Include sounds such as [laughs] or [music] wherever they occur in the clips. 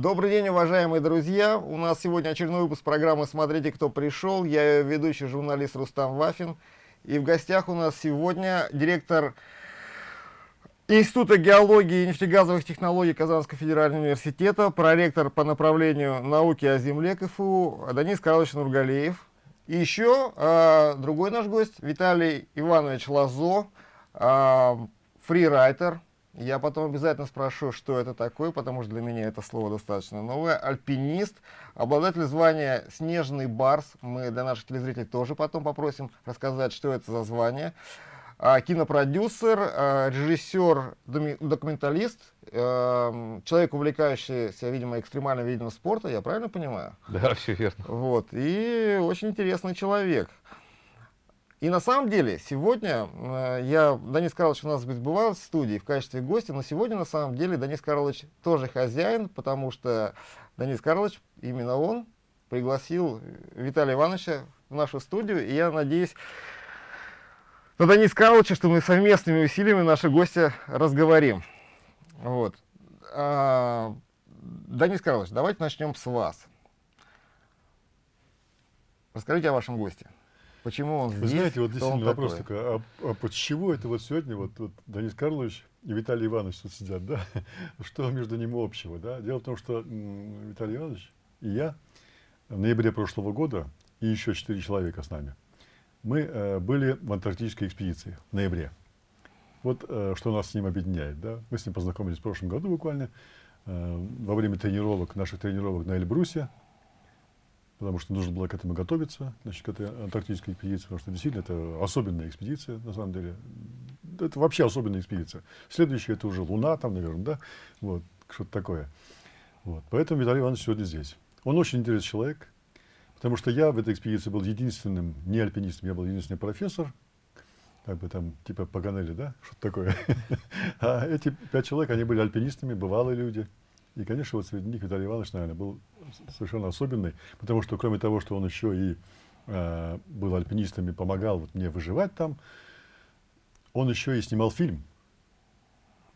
Добрый день, уважаемые друзья! У нас сегодня очередной выпуск программы «Смотрите, кто пришел». Я ее ведущий журналист Рустам Вафин. И в гостях у нас сегодня директор Института геологии и нефтегазовых технологий Казанского федерального университета, проректор по направлению науки о земле КФУ Данис Карлович Нургалеев. И еще э, другой наш гость Виталий Иванович Лазо, э, фрирайтер. Я потом обязательно спрошу, что это такое, потому что для меня это слово достаточно новое. Альпинист, обладатель звания «Снежный барс». Мы для наших телезрителей тоже потом попросим рассказать, что это за звание. А, кинопродюсер, а, режиссер, документалист, а, человек, увлекающийся, видимо, экстремальным видом спорта, я правильно понимаю? Да, все верно. Вот, и очень интересный человек. И на самом деле, сегодня я, Данис Карлович у нас бывал в студии в качестве гостя, но сегодня на самом деле Данис Карлович тоже хозяин, потому что Данис Карлович, именно он, пригласил Виталия Ивановича в нашу студию, и я надеюсь, ну, Данис Карловича, что мы совместными усилиями наши гости разговорим. Вот. А, Данис Карлович, давайте начнем с вас. Расскажите о вашем госте. Почему он здесь? Вы знаете, вот действительно вопрос такой, а, а почему это вот сегодня вот, вот Данис Карлович и Виталий Иванович тут сидят, да? [laughs] Что между ними общего, да? Дело в том, что Виталий Иванович и я в ноябре прошлого года, и еще четыре человека с нами, мы э, были в антарктической экспедиции в ноябре. Вот э, что нас с ним объединяет. Да? Мы с ним познакомились в прошлом году буквально, э, во время тренировок, наших тренировок на Эльбрусе, потому что нужно было к этому готовиться, значит, к этой антарктической экспедиции, потому что действительно это особенная экспедиция, на самом деле. Это вообще особенная экспедиция. Следующая это уже Луна, там, наверное, да, вот, что-то такое. Вот. Поэтому Виталий Иванович сегодня здесь. Он очень интересный человек, Потому что я в этой экспедиции был единственным, не альпинистом, я был единственный профессор, как бы там, типа Паганелли, да, что-то такое. [laughs] А эти пять человек, они были альпинистами, бывалые люди. И, конечно, вот среди них Виталий Иванович, наверное, был совершенно особенный, потому что, кроме того, что он еще и э, был альпинистом и помогал вот мне выживать там, он еще и снимал фильм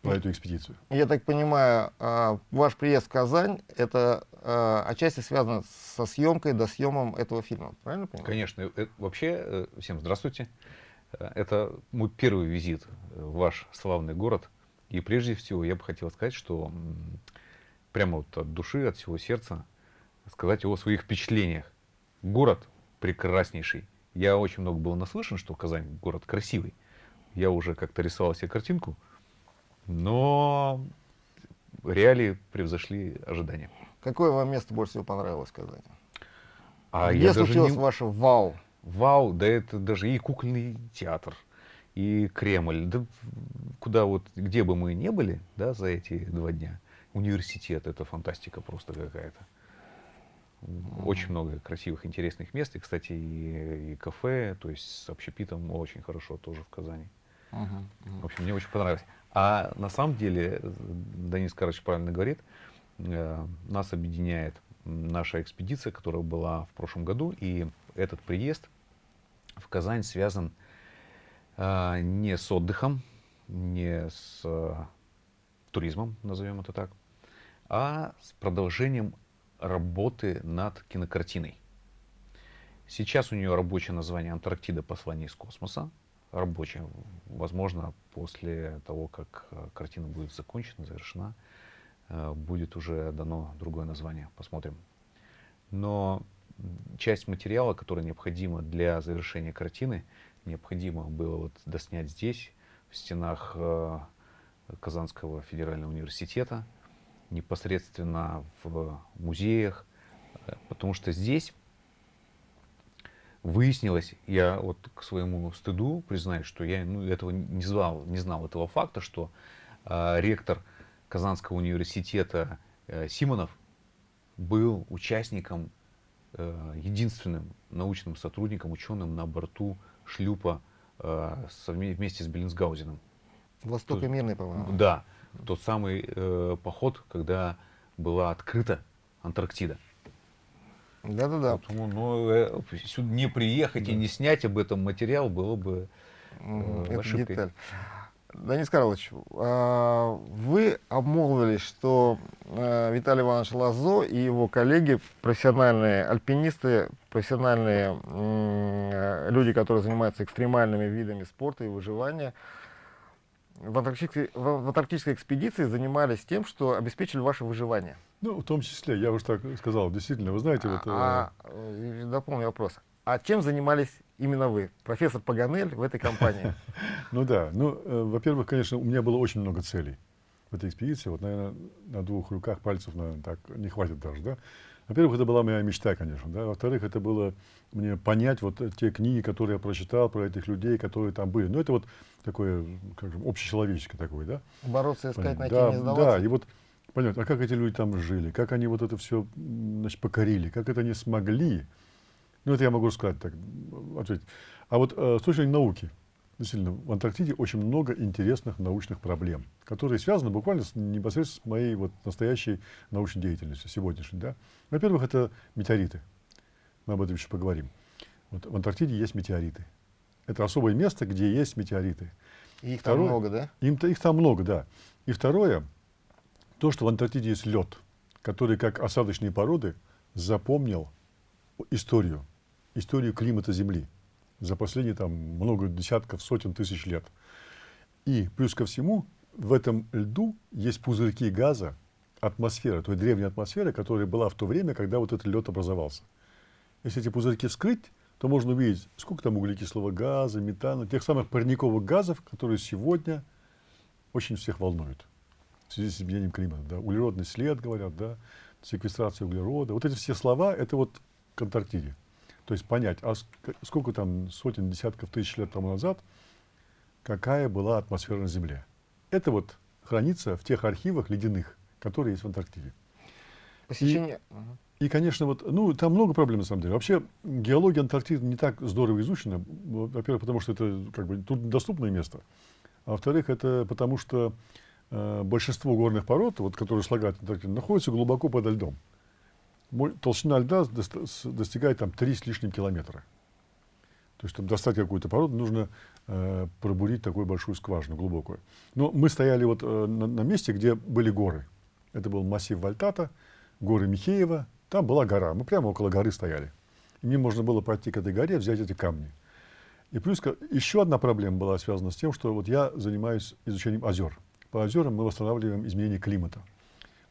по эту экспедицию. Я так понимаю, а, ваш приезд в Казань, это а, отчасти связано со съемкой, до съемом этого фильма, правильно понимаю? Конечно. Э, вообще, э, всем здравствуйте. Э, это мой первый визит в ваш славный город. И прежде всего я бы хотел сказать, что прямо вот от души, от всего сердца сказать о своих впечатлениях. Город прекраснейший. Я очень много был наслышан, что Казань город красивый. Я уже как-то рисовал себе картинку, но реалии превзошли ожидания. Какое вам место больше всего понравилось в Казани? А Где случилось не... ваше вау? Вау, да это даже и кукольный театр, и Кремль, да куда вот, где бы мы не были, да, за эти два дня, университет, это фантастика просто какая-то. Очень много красивых, интересных мест. И, кстати, и, и кафе, то есть с общепитом очень хорошо тоже в Казани. -huh. В общем, мне очень понравилось. А на самом деле, Данис Карыч правильно говорит, э, нас объединяет наша экспедиция, которая была в прошлом году, и этот приезд в Казань связан э, не с отдыхом, не с э, туризмом, назовем это так, а с продолжением работы над кинокартиной. Сейчас у нее рабочее название «Антарктида. Послание из космоса» рабочая. Возможно, после того, как э, картина будет закончена, завершена, э, будет уже дано другое название. Посмотрим. Но часть материала, которая необходима для завершения картины, необходимо было вот доснять здесь, в стенах э, Казанского федерального университета, непосредственно в музеях, потому что здесь выяснилось, я вот к своему стыду признаюсь, что я ну, этого не знал, не знал этого факта, что э, ректор Казанского университета э, Симонов был участником, э, единственным научным сотрудником, ученым на борту шлюпа э, вместе с Беллинсгаузеном. Восток и мирный, по-моему. Да, тот самый э, поход, когда была открыта Антарктида. Да-да-да. Поэтому ну, э, сюда не приехать да. и не снять об этом материал было бы э, ошибкой. Деталь. Денис Карлович, а, вы обмолвились, что а, Виталий Иванович Лазо и его коллеги, профессиональные альпинисты, профессиональные люди, которые занимаются экстремальными видами спорта и выживания, в антарктической, в антарктической экспедиции занимались тем, что обеспечили ваше выживание. Ну, в том числе, я уже так сказал, действительно, вы знаете, вот... А, э... а дополню вопрос. А чем занимались именно вы, профессор Паганель в этой компании? [laughs] Ну да, ну, э, во-первых, конечно, у меня было очень много целей в этой экспедиции. Вот, наверное, на двух руках пальцев, наверное, так не хватит даже, да. Во-первых, это была моя мечта, конечно, да. Во-вторых, это было мне понять вот те книги, которые я прочитал про этих людей, которые там были. Ну, это вот такое, как же, общечеловеческое такое, да. Бороться, искать, найти, да, не сдаваться. Да, и вот понять, а как эти люди там жили, как они вот это все, значит, покорили, как это они смогли ну, это я могу сказать так, ответить. А вот э, с точки зрения науки, действительно, в Антарктиде очень много интересных научных проблем, которые связаны буквально с, непосредственно с моей вот настоящей научной деятельностью, сегодняшней. Да? Во-первых, это метеориты. Мы об этом еще поговорим. Вот в Антарктиде есть метеориты. Это особое место, где есть метеориты. И их второе, там много, да? Им, их там много, да. И второе, то, что в Антарктиде есть лед, который, как осадочные породы, запомнил историю историю климата Земли за последние там много десятков, сотен тысяч лет. И плюс ко всему, в этом льду есть пузырьки газа, атмосфера, той древней атмосферы, которая была в то время, когда вот этот лед образовался. Если эти пузырьки вскрыть, то можно увидеть, сколько там углекислого газа, метана, тех самых парниковых газов, которые сегодня очень всех волнуют в связи с изменением климата. Да? Углеродный след, говорят, да? секвестрация углерода. Вот эти все слова, это вот к Антарктиде. То есть понять, а сколько там сотен, десятков тысяч лет тому назад, какая была атмосфера на Земле. Это вот хранится в тех архивах ледяных, которые есть в Антарктиде. Посещение... И, и, конечно, вот, ну, там много проблем на самом деле. Вообще, геология Антарктиды не так здорово изучена. Во-первых, потому что это как бы труднодоступное место. А во-вторых, это потому что э, большинство горных пород, вот, которые слагают Антарктиду, находятся глубоко подо льдом толщина льда достигает там 3 с лишним километра. То есть, чтобы достать какую-то породу, нужно э, пробурить такую большую скважину, глубокую. Но мы стояли вот э, на, на месте, где были горы. Это был массив Вальтата, горы Михеева. Там была гора. Мы прямо около горы стояли. И мне можно было пойти к этой горе, взять эти камни. И плюс еще одна проблема была связана с тем, что вот я занимаюсь изучением озер. По озерам мы восстанавливаем изменение климата.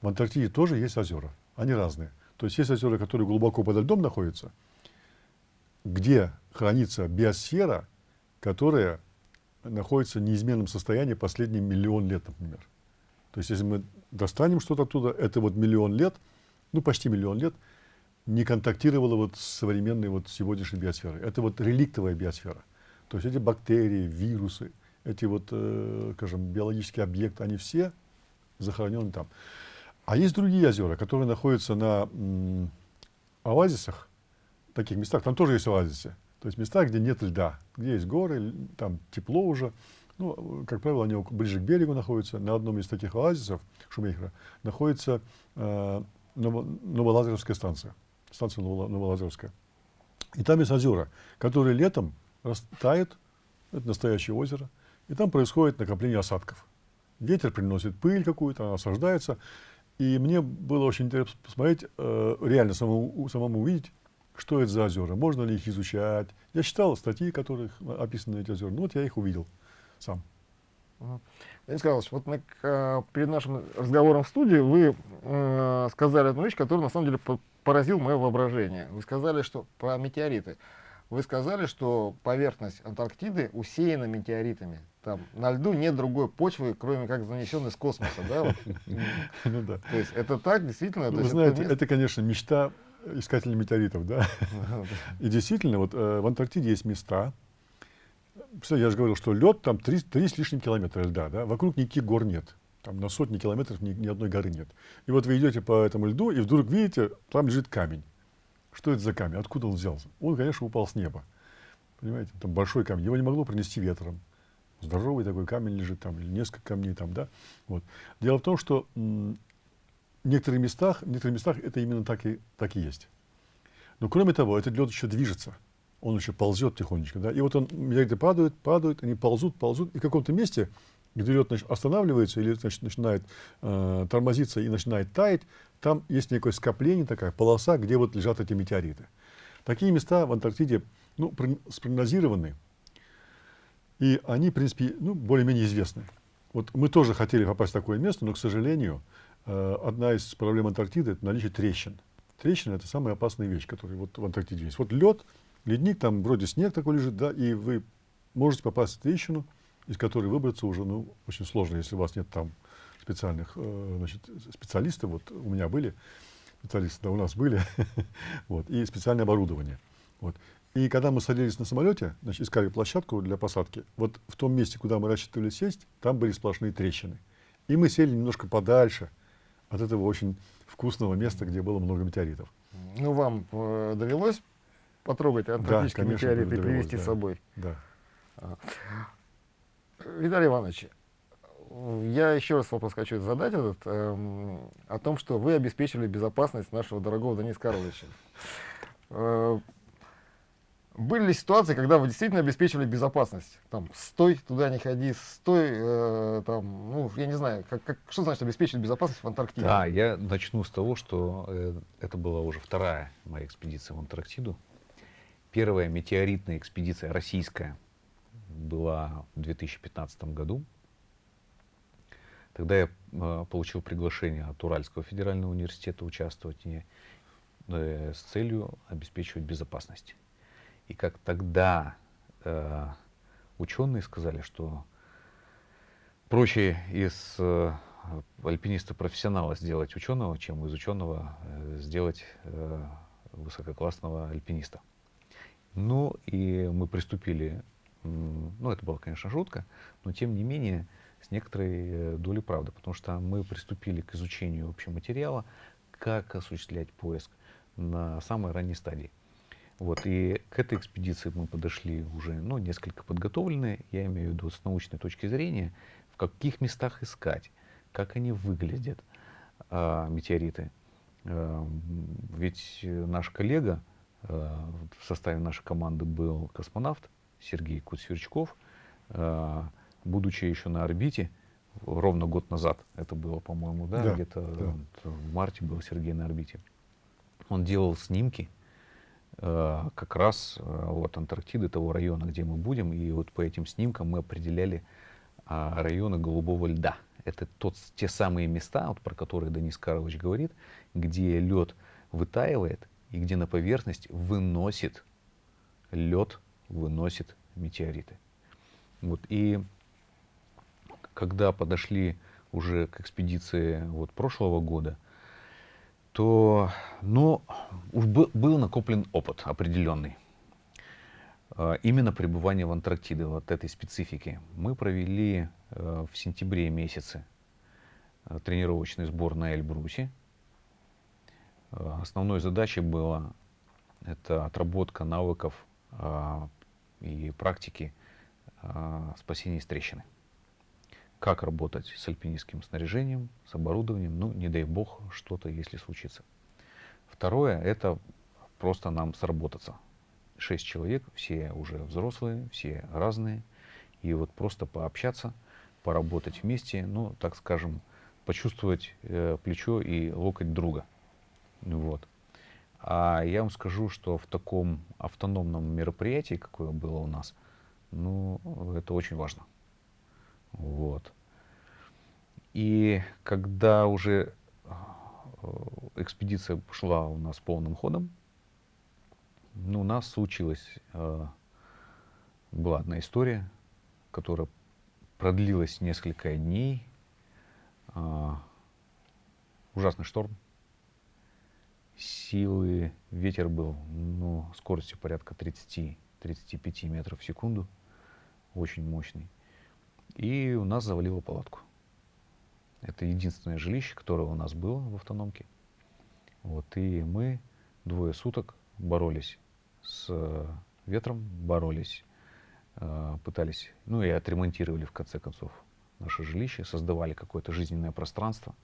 В Антарктиде тоже есть озера. Они разные. То есть есть озера, которые глубоко под льдом находятся, где хранится биосфера, которая находится в неизменном состоянии последний миллион лет, например. То есть если мы достанем что-то оттуда, это вот миллион лет, ну почти миллион лет, не контактировало вот с современной вот сегодняшней биосферой. Это вот реликтовая биосфера. То есть эти бактерии, вирусы, эти вот, э, скажем, биологические объекты, они все захоронены там. А есть другие озера, которые находятся на оазисах, таких местах, там тоже есть оазисы. То есть места, где нет льда, где есть горы, там тепло уже. Ну, как правило, они ближе к берегу находятся. На одном из таких оазисов Шумейхера находится э, Новолазерская станция. Станция Новолазерская. И там есть озера, которые летом растают, это настоящее озеро, и там происходит накопление осадков. Ветер приносит пыль какую-то, она осаждается, и мне было очень интересно посмотреть, э, реально самому, самому увидеть, что это за озера, можно ли их изучать. Я читал статьи, в которых описаны эти озера. Ну вот я их увидел сам. Денис Карлович, вот мы, э, перед нашим разговором в студии вы э, сказали одну вещь, которая на самом деле поразил мое воображение. Вы сказали, что про метеориты. Вы сказали, что поверхность Антарктиды усеяна метеоритами. Там на льду нет другой почвы, кроме как занесенной с космоса, да? [laughs] Ну да. То есть это так, действительно? Вы знаете, это, конечно, мечта искателей метеоритов, да? [laughs] И действительно, вот э, в Антарктиде есть места, я же говорил, что лед там 3, 3 с лишним километра льда, да? Вокруг никаких гор нет. Там на сотни километров ни, ни одной горы нет. И вот вы идете по этому льду, и вдруг видите, там лежит камень. Что это за камень? Откуда он взялся? Он, конечно, упал с неба. Понимаете, там большой камень. Его не могло принести ветром. Здоровый такой камень лежит там, или несколько камней там, да. Вот. Дело в том, что в некоторых местах, в некоторых местах это именно так и, так и есть. Но кроме того, этот лед еще движется. Он еще ползет тихонечко, да. И вот он где-то падает, падает, они ползут, ползут. И в каком-то месте где лед останавливается или значит, начинает э, тормозиться и начинает таять, там есть некое скопление, такая полоса, где вот лежат эти метеориты. Такие места в Антарктиде ну, спрогнозированы, и они, в принципе, ну, более-менее известны. Вот мы тоже хотели попасть в такое место, но, к сожалению, э, одна из проблем Антарктиды – это наличие трещин. Трещины – это самая опасная вещь, которая вот в Антарктиде есть. Вот лед, ледник, там вроде снег такой лежит, да, и вы можете попасть в трещину, из которой выбраться уже ну, очень сложно, если у вас нет там специальных э, значит, специалистов. Вот у меня были специалисты, да, у нас были, [laughs] вот, и специальное оборудование. Вот. И когда мы садились на самолете, значит, искали площадку для посадки, вот в том месте, куда мы рассчитывали сесть, там были сплошные трещины. И мы сели немножко подальше от этого очень вкусного места, где было много метеоритов. Ну, вам э, довелось потрогать антарктические да, метеориты и привезти да, с собой? Да. Виталий Иванович, я еще раз вопрос хочу задать этот, эм, о том, что вы обеспечили безопасность нашего дорогого Дениса Карловича. Э, были ли ситуации, когда вы действительно обеспечивали безопасность? Там, стой, туда не ходи, стой, э, там, ну, я не знаю, как, как, что значит обеспечить безопасность в Антарктиде? Да, я начну с того, что э, это была уже вторая моя экспедиция в Антарктиду. Первая метеоритная экспедиция российская была в 2015 году. Тогда я э, получил приглашение от Уральского федерального университета участвовать в э, с целью обеспечивать безопасность. И как тогда э, ученые сказали, что проще из э, альпиниста-профессионала сделать ученого, чем из ученого э, сделать э, высококлассного альпиниста. Ну и мы приступили, ну это была, конечно, шутка, но тем не менее с некоторой э, долей правды, потому что мы приступили к изучению общего материала, как осуществлять поиск на самой ранней стадии. Вот, и к этой экспедиции мы подошли уже ну, несколько подготовленные, я имею в виду с научной точки зрения, в каких местах искать, как они выглядят, э, метеориты. Э, ведь наш коллега, э, в составе нашей команды был космонавт Сергей Куцверчков, э, будучи еще на орбите, ровно год назад, это было, по-моему, да, да где-то да. в марте был Сергей на орбите, он делал снимки, Э, как раз э, вот Антарктиды, того района, где мы будем, и вот по этим снимкам мы определяли а, районы голубого льда. Это тот, те самые места, вот, про которые Денис Карлович говорит, где лед вытаивает и где на поверхность выносит лед, выносит метеориты. Вот, и когда подошли уже к экспедиции вот, прошлого года, то ну, уж был накоплен опыт определенный. А, именно пребывание в Антарктиде, вот этой специфики. Мы провели э, в сентябре месяце э, тренировочный сбор на Эльбрусе. Э, основной задачей была это отработка навыков а, и практики а, спасения из трещины как работать с альпинистским снаряжением, с оборудованием, ну, не дай бог, что-то, если случится. Второе, это просто нам сработаться. Шесть человек, все уже взрослые, все разные. И вот просто пообщаться, поработать вместе, ну, так скажем, почувствовать э, плечо и локоть друга. Вот. А я вам скажу, что в таком автономном мероприятии, какое было у нас, ну, это очень важно. Вот. И когда уже э, экспедиция шла у нас полным ходом, ну, у нас случилась, э, была одна история, которая продлилась несколько дней. Э, ужасный шторм. Силы, ветер был, ну, скоростью порядка 30-35 метров в секунду. Очень мощный. И у нас завалило палатку. Это единственное жилище, которое у нас было в автономке. Вот, и мы двое суток боролись с э, ветром, боролись, э, пытались, ну и отремонтировали в конце концов наше жилище, создавали какое-то жизненное пространство,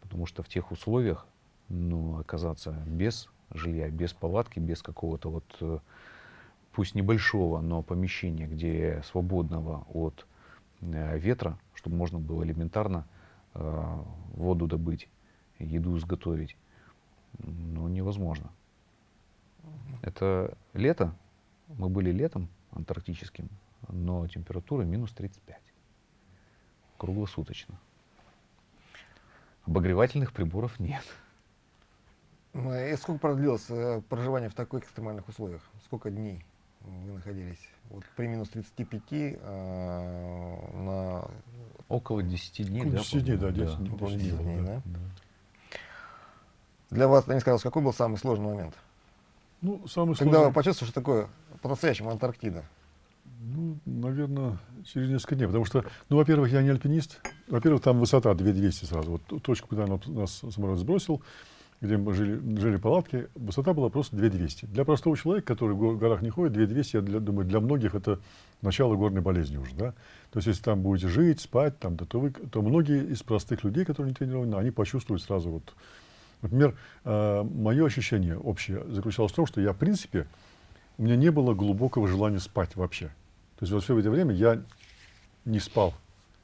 потому что в тех условиях, ну, оказаться без жилья, без палатки, без какого-то вот, э, пусть небольшого, но помещения, где свободного от э, ветра, чтобы можно было элементарно э, воду добыть, еду изготовить. Ну, невозможно. Это лето, мы были летом антарктическим, но температура минус 35. Круглосуточно. Обогревательных приборов нет. Ну, И сколько продлилось э, проживание в таких экстремальных условиях? Сколько дней вы находились? Вот при минус 35 э, на Около 10 дней, Около да? 10 дней, да, по-моему? 10 дней. около дней 10 было, дней, да. да? Для вас, Денис Карлович, какой был самый сложный момент? Ну, самый Когда сложный, вы почувствовали, что такое по-настоящему Антарктида? ну, наверное, через несколько дней. Потому что, ну, во-первых, я не альпинист. Во-первых, там высота 2200 сразу. Вот ту точку, куда нас самолет сбросил, где мы жили, жили палатки, высота была просто 2200. Для простого человека, который в го- горах не ходит, 2200, я для- думаю, для многих это начало горной болезни уже, да. То есть, если там будете жить, спать, там, то, вы, то многие из простых людей, которые не тренированы, они почувствуют сразу вот. Например, мое ощущение общее заключалось в том, что я, в принципе, у меня не было глубокого желания спать вообще. То есть вот все это время я не спал,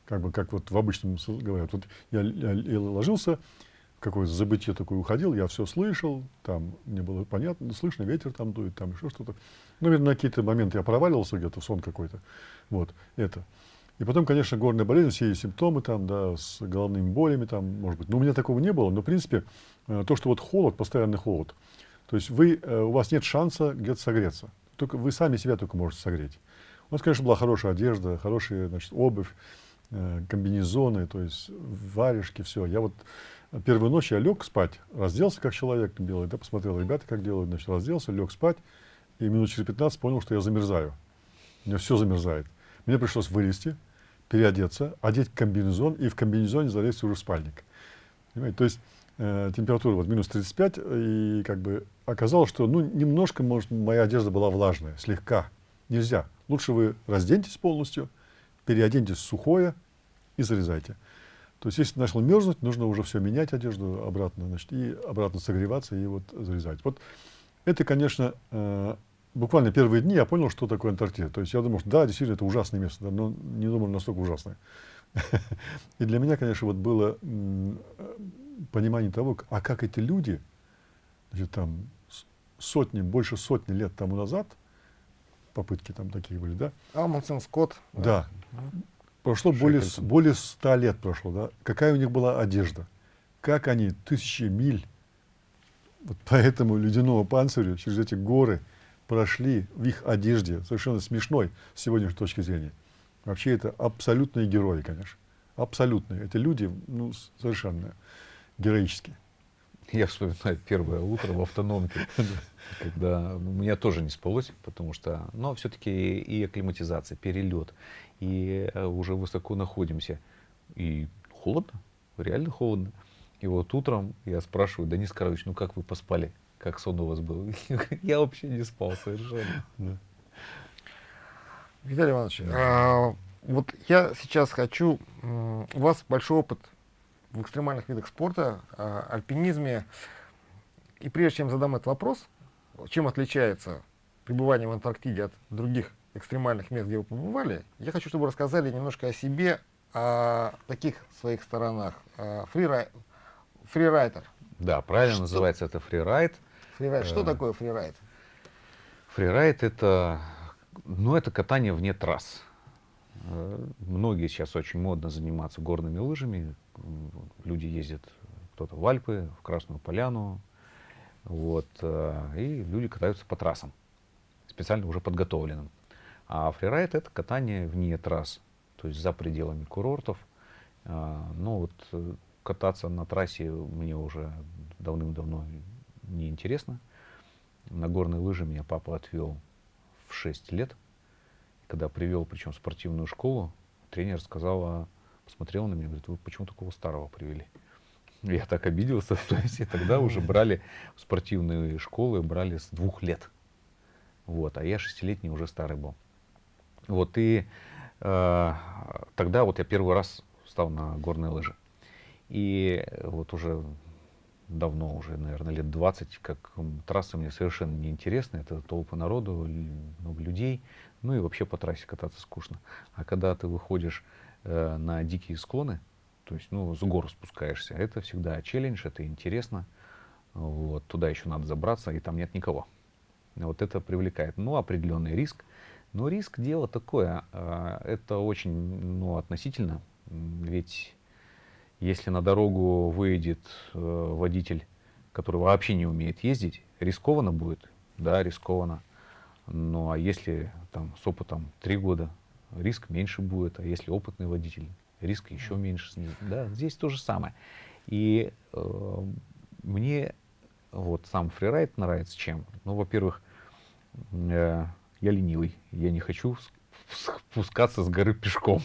как бы как вот в обычном говорят. Вот я, я л- ложился, в какое-то забытие такое уходил, я все слышал, там мне было понятно, слышно, ветер там дует, там еще что-то. Ну, наверное, на какие-то моменты я проваливался где-то сон какой-то. Вот, это. И потом, конечно, горная болезнь, все есть симптомы там, да, с головными болями там, может быть. Но у меня такого не было. Но, в принципе, э, то, что вот холод, постоянный холод, то есть вы, э, у вас нет шанса где-то согреться. Только вы сами себя только можете согреть. У нас, конечно, была хорошая одежда, хорошая, значит, обувь, э, комбинезоны, то есть варежки, все. Я вот первую ночь я лег спать, разделся как человек белый, да, посмотрел ребята, как делают, значит, разделся, лег спать, и минут через 15 понял, что я замерзаю. У меня все замерзает. Мне пришлось вылезти, переодеться, одеть комбинезон и в комбинезоне залезть уже в спальник. Понимаете? То есть э, температура вот минус 35, и как бы оказалось, что ну, немножко, может, моя одежда была влажная, слегка. Нельзя. Лучше вы разденьтесь полностью, переоденьтесь сухое и залезайте. То есть, если начал мерзнуть, нужно уже все менять одежду обратно, значит, и обратно согреваться и вот залезать. Вот это, конечно, э, буквально первые дни я понял, что такое Антарктида. То есть я думал, что да, действительно, это ужасное место, да, но не думал настолько ужасное. [laughs] И для меня, конечно, вот было понимание того, а как эти люди, значит, там сотни, больше сотни лет тому назад, попытки там такие были, да, Амундсен, Скотт. да. Прошло более, более ста лет прошло, да. Какая у них была одежда? Как они тысячи миль вот по этому ледяному панцирю через эти горы прошли в их одежде, совершенно смешной с сегодняшней точки зрения. Вообще это абсолютные герои, конечно. Абсолютные. Эти люди, ну, совершенно героические. [laughs] Я вспоминаю первое утро в автономке, [laughs] когда у меня тоже не спалось, потому что, но все-таки и акклиматизация, перелет, и э, уже высоко находимся. И холодно, реально холодно. И вот утром я спрашиваю, Денис Карлович, ну как вы поспали? Как сон у вас был? [laughs] Я вообще не спал совершенно. Виталий Иванович, а, вот я сейчас хочу, у вас большой опыт в экстремальных видах спорта, а, альпинизме. И прежде чем задам этот вопрос, чем отличается пребывание в Антарктиде от других экстремальных мест, где вы побывали, я хочу, чтобы вы рассказали немножко о себе, о таких своих сторонах. А, фрирай- Фрирайдер. Да, правильно Что? называется это фрирайд. Фрирайд. Что Э, такое фрирайд? Фрирайд это, ну, это катание вне трасс. Э, Многие сейчас очень модно заниматься горными лыжами. Люди ездят кто-то в Альпы, в Красную Поляну. Вот, э, и люди катаются по трассам, специально уже подготовленным. А фрирайд это катание вне трасс, то есть за пределами курортов. А, Ну вот э, кататься на трассе мне уже давным-давно неинтересно. На горные лыжи меня папа отвел в 6 лет. Когда привел, причем в спортивную школу, тренер сказала, посмотрела на меня, говорит, вы почему такого старого привели? [laughs] Я так обиделся, [laughs] то есть и тогда уже брали спортивные школы, брали с двух лет. Вот, а я шестилетний уже старый был. Вот, и э, тогда вот я первый раз встал на горные лыжи. И вот уже давно, уже, наверное, лет 20, как трассы мне совершенно неинтересны. Это толпы народу, много людей. Ну и вообще по трассе кататься скучно. А когда ты выходишь э, на дикие склоны, то есть, ну, с гор спускаешься. Это всегда челлендж, это интересно. Вот, туда еще надо забраться, и там нет никого. Вот это привлекает. Ну, определенный риск. Но риск дело такое, э, это очень ну, относительно. Ведь если на дорогу выйдет э, водитель, который вообще не умеет ездить, рискованно будет, да, рискованно. Ну а если там с опытом три года, риск меньше будет, а если опытный водитель, риск еще меньше. Да, здесь то же самое. И э, мне вот сам фрирайд нравится чем? Ну, во-первых, э, я ленивый, я не хочу спускаться с горы пешком.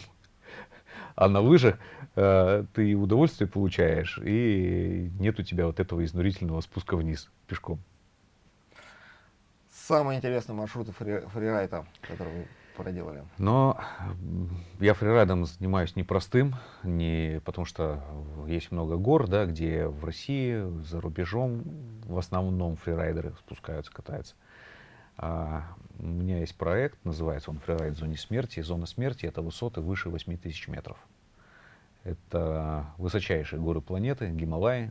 А на лыжах э, ты удовольствие получаешь, и нет у тебя вот этого изнурительного спуска вниз пешком. Самые интересные маршруты фри, фрирайда, которые вы проделали? Но я фрирайдом занимаюсь непростым, не, потому что есть много гор, да, где в России, за рубежом в основном фрирайдеры спускаются, катаются. А, у меня есть проект, называется он «Фрирайд в зоне смерти». Зона смерти — это высоты выше 8000 метров. Это высочайшие горы планеты, Гималаи,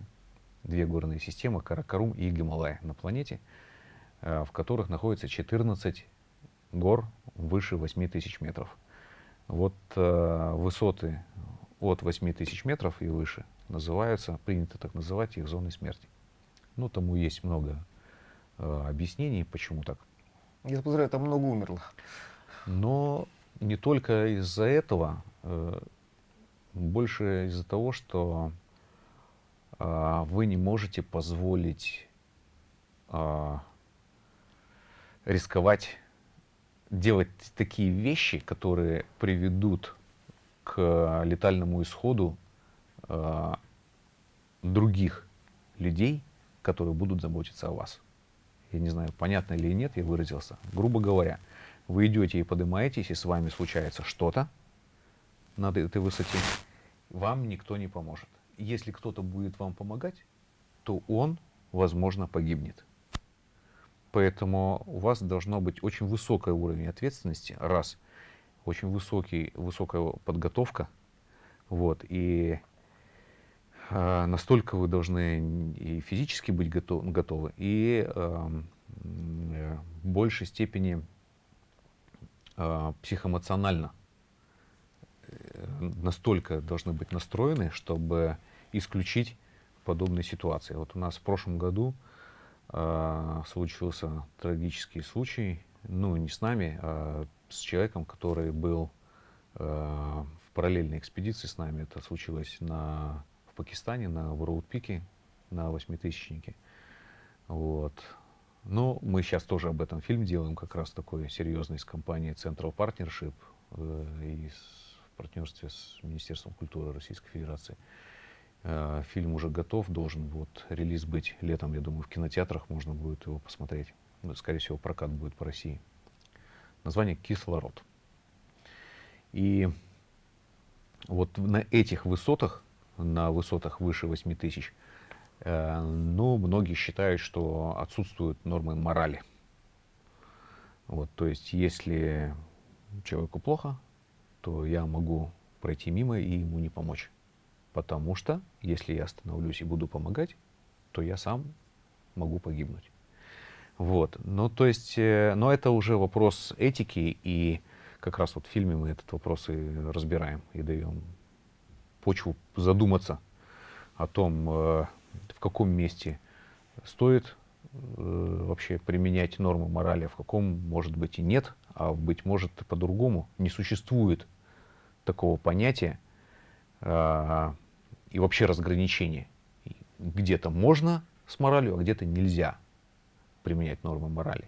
две горные системы, Каракарум и Гималай на планете, а, в которых находится 14 гор выше 8000 метров. Вот э, высоты от 8000 метров и выше называются, принято так называть их зоной смерти. Ну, тому есть много э, объяснений, почему так. Я подозреваю, там много умерло. Но не только из-за этого, э, больше из-за того, что э, вы не можете позволить э, рисковать делать такие вещи, которые приведут к летальному исходу э, других людей, которые будут заботиться о вас я не знаю, понятно или нет, я выразился. Грубо говоря, вы идете и поднимаетесь, и с вами случается что-то на этой высоте, вам никто не поможет. Если кто-то будет вам помогать, то он, возможно, погибнет. Поэтому у вас должно быть очень высокий уровень ответственности, раз, очень высокий, высокая подготовка, вот, и а, настолько вы должны и физически быть готов, готовы, и э, в большей степени э, психоэмоционально э, настолько должны быть настроены, чтобы исключить подобные ситуации. Вот у нас в прошлом году э, случился трагический случай, ну не с нами, а с человеком, который был э, в параллельной экспедиции с нами. Это случилось на Пакистане на Ворлд-пике, на восьмитысячнике. Вот. Но мы сейчас тоже об этом фильм делаем, как раз такой серьезный с компанией Central Partnership э, и в партнерстве с Министерством культуры Российской Федерации. Э, фильм уже готов, должен вот релиз быть летом, я думаю, в кинотеатрах можно будет его посмотреть. Ну, скорее всего, прокат будет по России. Название «Кислород». И вот на этих высотах на высотах выше 8 тысяч. Э, но многие считают, что отсутствуют нормы морали. Вот, то есть, если человеку плохо, то я могу пройти мимо и ему не помочь. Потому что, если я остановлюсь и буду помогать, то я сам могу погибнуть. Вот. Ну, то есть, э, но это уже вопрос этики, и как раз вот в фильме мы этот вопрос и разбираем, и даем почву задуматься о том, э, в каком месте стоит э, вообще применять нормы морали, а в каком, может быть, и нет, а быть может, по-другому. Не существует такого понятия э, и вообще разграничения. Где-то можно с моралью, а где-то нельзя применять нормы морали.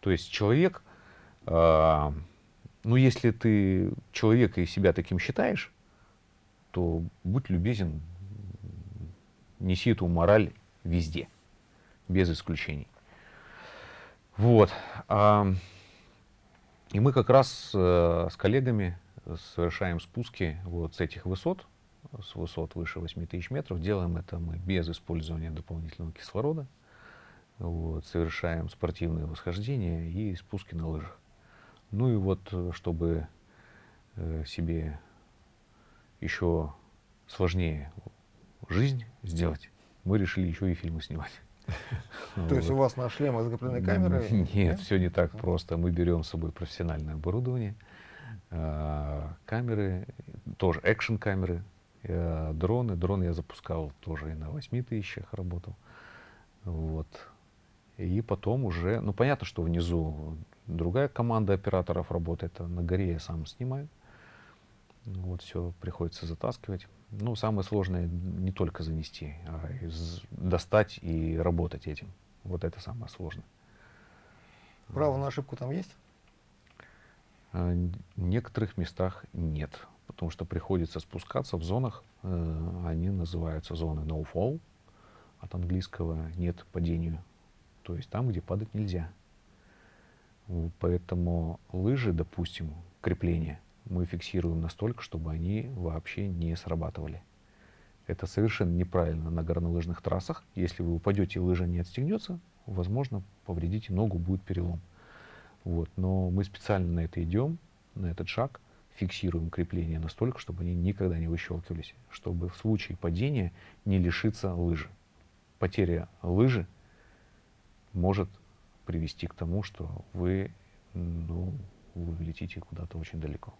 То есть человек, ну если ты человека и себя таким считаешь, то будь любезен, неси эту мораль везде, без исключений. Вот. И мы как раз э, с коллегами совершаем спуски вот с этих высот, с высот выше 8000 метров. Делаем это мы без использования дополнительного кислорода. Вот, совершаем спортивные восхождения и спуски на лыжах. Ну и вот, э, чтобы э, себе еще сложнее жизнь сделать, мы решили еще и фильмы снимать. [laughs] То есть у вас на шлемы закреплены камеры? Нет, все не так просто. Мы берем с собой профессиональное оборудование, э, камеры, тоже экшн-камеры, э, дроны. Дрон я запускал тоже и на 8 тысячах работал. Вот. И потом уже, ну понятно, что внизу другая команда операторов работает, а на горе я сам снимаю. Вот все приходится затаскивать. Ну, самое сложное не только занести, а достать и работать этим. Вот это самое сложное. Право на ошибку там есть? А, в некоторых местах нет, потому что приходится спускаться в зонах, э, они называются зоны no fall, от английского нет падению, то есть там, где падать нельзя. Поэтому лыжи, допустим, крепление, мы фиксируем настолько, чтобы они вообще не срабатывали. Это совершенно неправильно на горнолыжных трассах. Если вы упадете лыжа не отстегнется, возможно, повредите ногу, будет перелом. Вот. Но мы специально на это идем, на этот шаг, фиксируем крепление настолько, чтобы они никогда не выщелкивались, чтобы в случае падения не лишиться лыжи. Потеря лыжи может привести к тому, что вы, ну, вы летите куда-то очень далеко.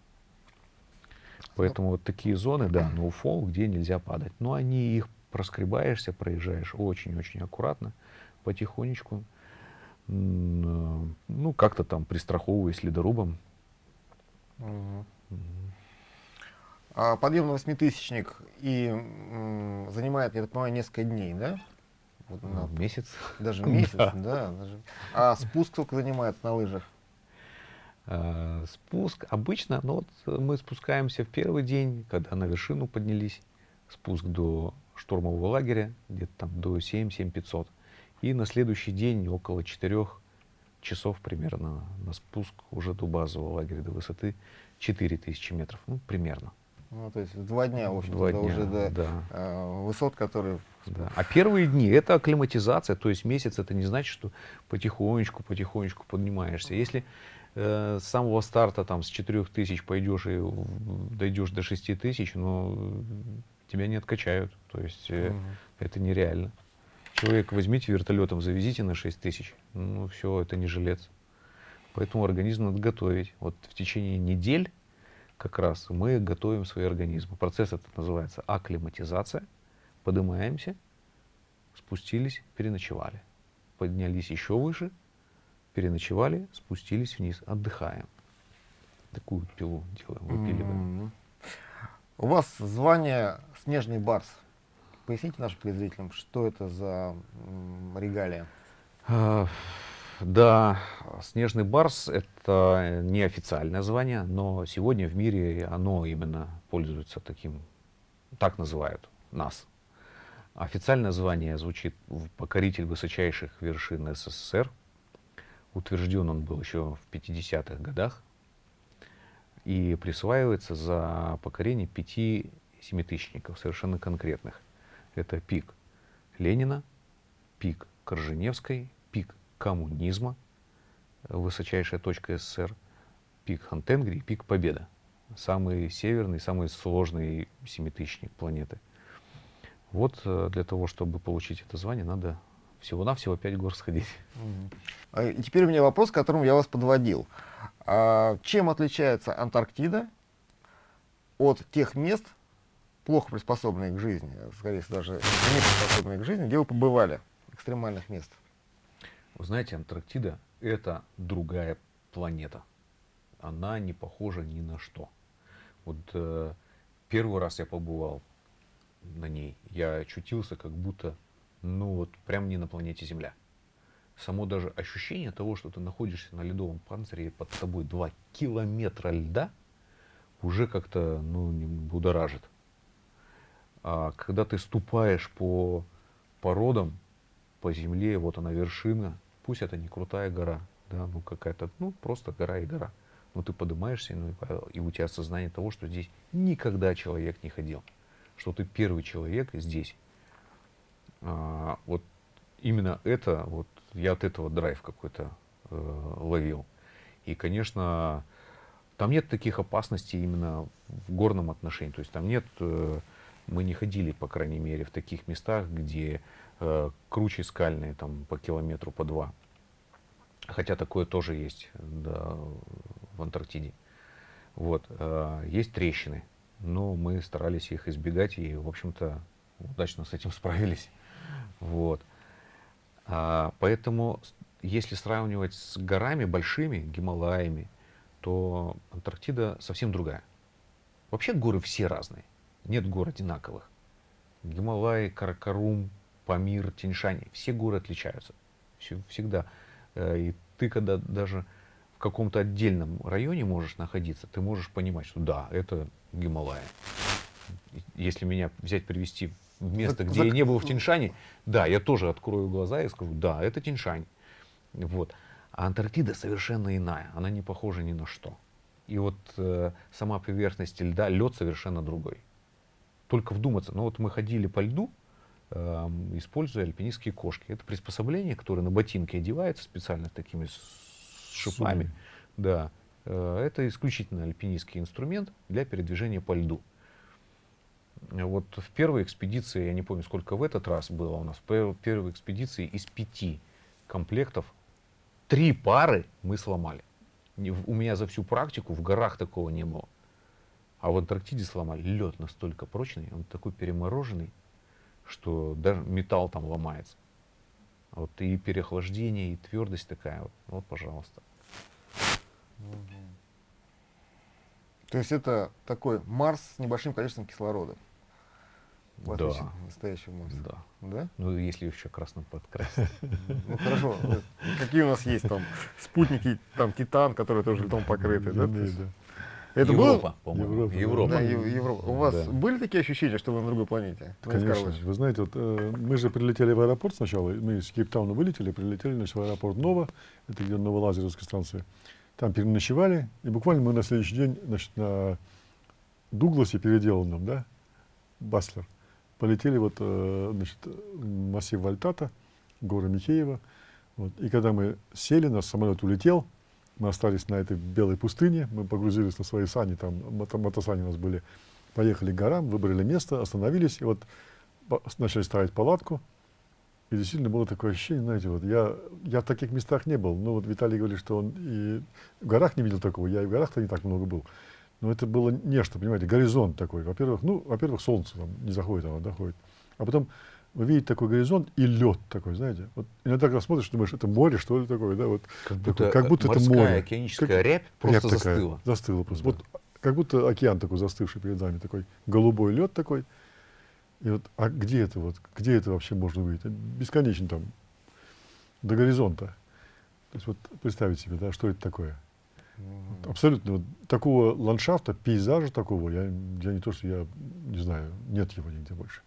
Поэтому вот такие зоны, да, fall, где нельзя падать. Но они их проскребаешься, проезжаешь очень-очень аккуратно, потихонечку, ну, как-то там пристраховываясь ледорубом. Угу. А подъем на восьмитысячник и м, занимает, я так понимаю, несколько дней, да? Вот на... Месяц. Даже [laughs] месяц, да. да даже. А спуск сколько занимает на лыжах? э, спуск обычно, но вот мы спускаемся в первый день, когда на вершину поднялись, спуск до штурмового лагеря, где-то там до 7-7 И на следующий день около 4 часов примерно на спуск уже до базового лагеря, до высоты 4000 метров, ну, примерно. Ну, то есть два дня, в общем два дня, уже до да. э, высот, которые... Да. А первые дни — это акклиматизация, то есть месяц — это не значит, что потихонечку, потихонечку поднимаешься. Если э, с самого старта там с 4 тысяч пойдешь и дойдешь до 6 тысяч, но тебя не откачают. То есть э, угу. это нереально. Человек возьмите вертолетом, завезите на 6 тысяч. Ну все, это не жилец. Поэтому организм надо готовить. Вот в течение недель как раз мы готовим свои организмы. Процесс этот называется акклиматизация. Поднимаемся, спустились, переночевали. Поднялись еще выше, переночевали, спустились вниз, отдыхаем. Такую пилу делаем, выпиливаем. Mm -hmm. У вас звание «Снежный барс». Поясните нашим телезрителям, что это за регалия? Да, «Снежный барс» — это неофициальное звание, но сегодня в мире оно именно пользуется таким, так называют нас. Официальное звание звучит «Покоритель высочайших вершин СССР», Утвержден он был еще в 50-х годах и присваивается за покорение пяти семитысячников, совершенно конкретных. Это пик Ленина, пик Корженевской, коммунизма, высочайшая точка СССР, пик Хантенгри пик Победа. Самый северный, самый сложный семитысячник планеты. Вот э, для того, чтобы получить это звание, надо всего-навсего 5 гор сходить. А, и теперь у меня вопрос, к которому я вас подводил. А чем отличается Антарктида от тех мест, плохо приспособленных к жизни, скорее даже не приспособленных к жизни, где вы побывали, экстремальных мест? Вы знаете, Антарктида — это другая планета. Она не похожа ни на что. Вот э, первый раз я побывал на ней, я очутился как будто ну вот прям не на планете Земля. Само даже ощущение того, что ты находишься на ледовом панцире и под тобой 2 километра льда, уже как-то ну, не будоражит. А когда ты ступаешь по породам, по земле, вот она вершина, пусть это не крутая гора, да, ну какая-то, ну просто гора и гора. Но ты поднимаешься, ну, и, у тебя сознание того, что здесь никогда человек не ходил. Что ты первый человек здесь. А, вот именно это, вот я от этого драйв какой-то э, ловил. И, конечно, Там нет таких опасностей именно в горном отношении. То есть там нет, э, мы не ходили, по крайней мере, в таких местах, где круче скальные там по километру, по два. Хотя такое тоже есть да, в Антарктиде. Вот, э, есть трещины, но мы старались их избегать и, в общем-то, удачно с этим [laughs] справились. Вот. А, поэтому, если сравнивать с горами большими, Гималаями, то Антарктида совсем другая. Вообще горы все разные. Нет гор одинаковых. Гималай, Каракарум, Памир, Тиньшань. Все горы отличаются. Все, всегда. Э, и ты, когда даже в каком-то отдельном районе можешь находиться, ты можешь понимать, что да, это Гималая. Если меня взять, привести в место, где я не был в Тиньшане, да, я тоже открою глаза и скажу, да, это Тиньшань. Вот. А Антарктида совершенно иная, она не похожа ни на что. И вот э, сама поверхность льда, лед совершенно другой. Только вдуматься, ну вот мы ходили по льду, э, используя альпинистские кошки. Это приспособление, которое на ботинки одевается специально такими шипами. Да. Э, это исключительно альпинистский инструмент для передвижения по льду. Вот в первой экспедиции, я не помню, сколько в этот раз было у нас, в первой экспедиции из пяти комплектов Три пары мы сломали. У меня за всю практику в горах такого не было. А в Антарктиде сломали. Лед настолько прочный, он такой перемороженный, что даже металл там ломается. Вот и переохлаждение, и твердость такая. Вот, вот пожалуйста. То есть это такой Марс с небольшим количеством кислорода. В да. настоящего монстра. Да. Да? Ну, если еще красным подкрасить. Ну, хорошо. Какие у нас есть там спутники, там Титан, который тоже льдом покрытый, да? Это Европа, по-моему. Европа. Да, Европа. У вас да. были такие ощущения, что вы на другой планете? Конечно. Вы знаете, вот, э, мы же прилетели в аэропорт сначала, мы из Кейптауна вылетели, прилетели значит, в аэропорт Нова, это где Новолазерская станция. Там переночевали, и буквально мы на следующий день значит, на Дугласе переделанном, да, Баслер, полетели вот, э, значит, массив Вальтата, горы Михеева. Вот. И когда мы сели, наш самолет улетел, мы остались на этой белой пустыне, мы погрузились на свои сани, там мото мотосани у нас были, поехали к горам, выбрали место, остановились, и вот начали ставить палатку. И действительно было такое ощущение, знаете, вот я, я в таких местах не был. Ну вот Виталий говорит, что он и в горах не видел такого, я и в горах-то не так много был. Но это было нечто, понимаете, горизонт такой. Во-первых, ну, во-первых, солнце там не заходит, оно доходит. А потом вы видите такой горизонт и лед такой, знаете. Вот иногда когда смотришь, думаешь, это море, что ли такое, да, вот. Как будто, такой, как будто это море. океаническая как, рябь просто рябь застыла. Такая, застыла просто. Да. Вот как будто океан такой застывший перед нами, такой голубой лед такой. И вот, а где это вот, где это вообще можно увидеть? Бесконечно там, до горизонта. То есть вот представить себе, да, что это такое. Вот, абсолютно вот, такого ландшафта, пейзажа такого, я, я не то, что я не знаю, нет его нигде больше.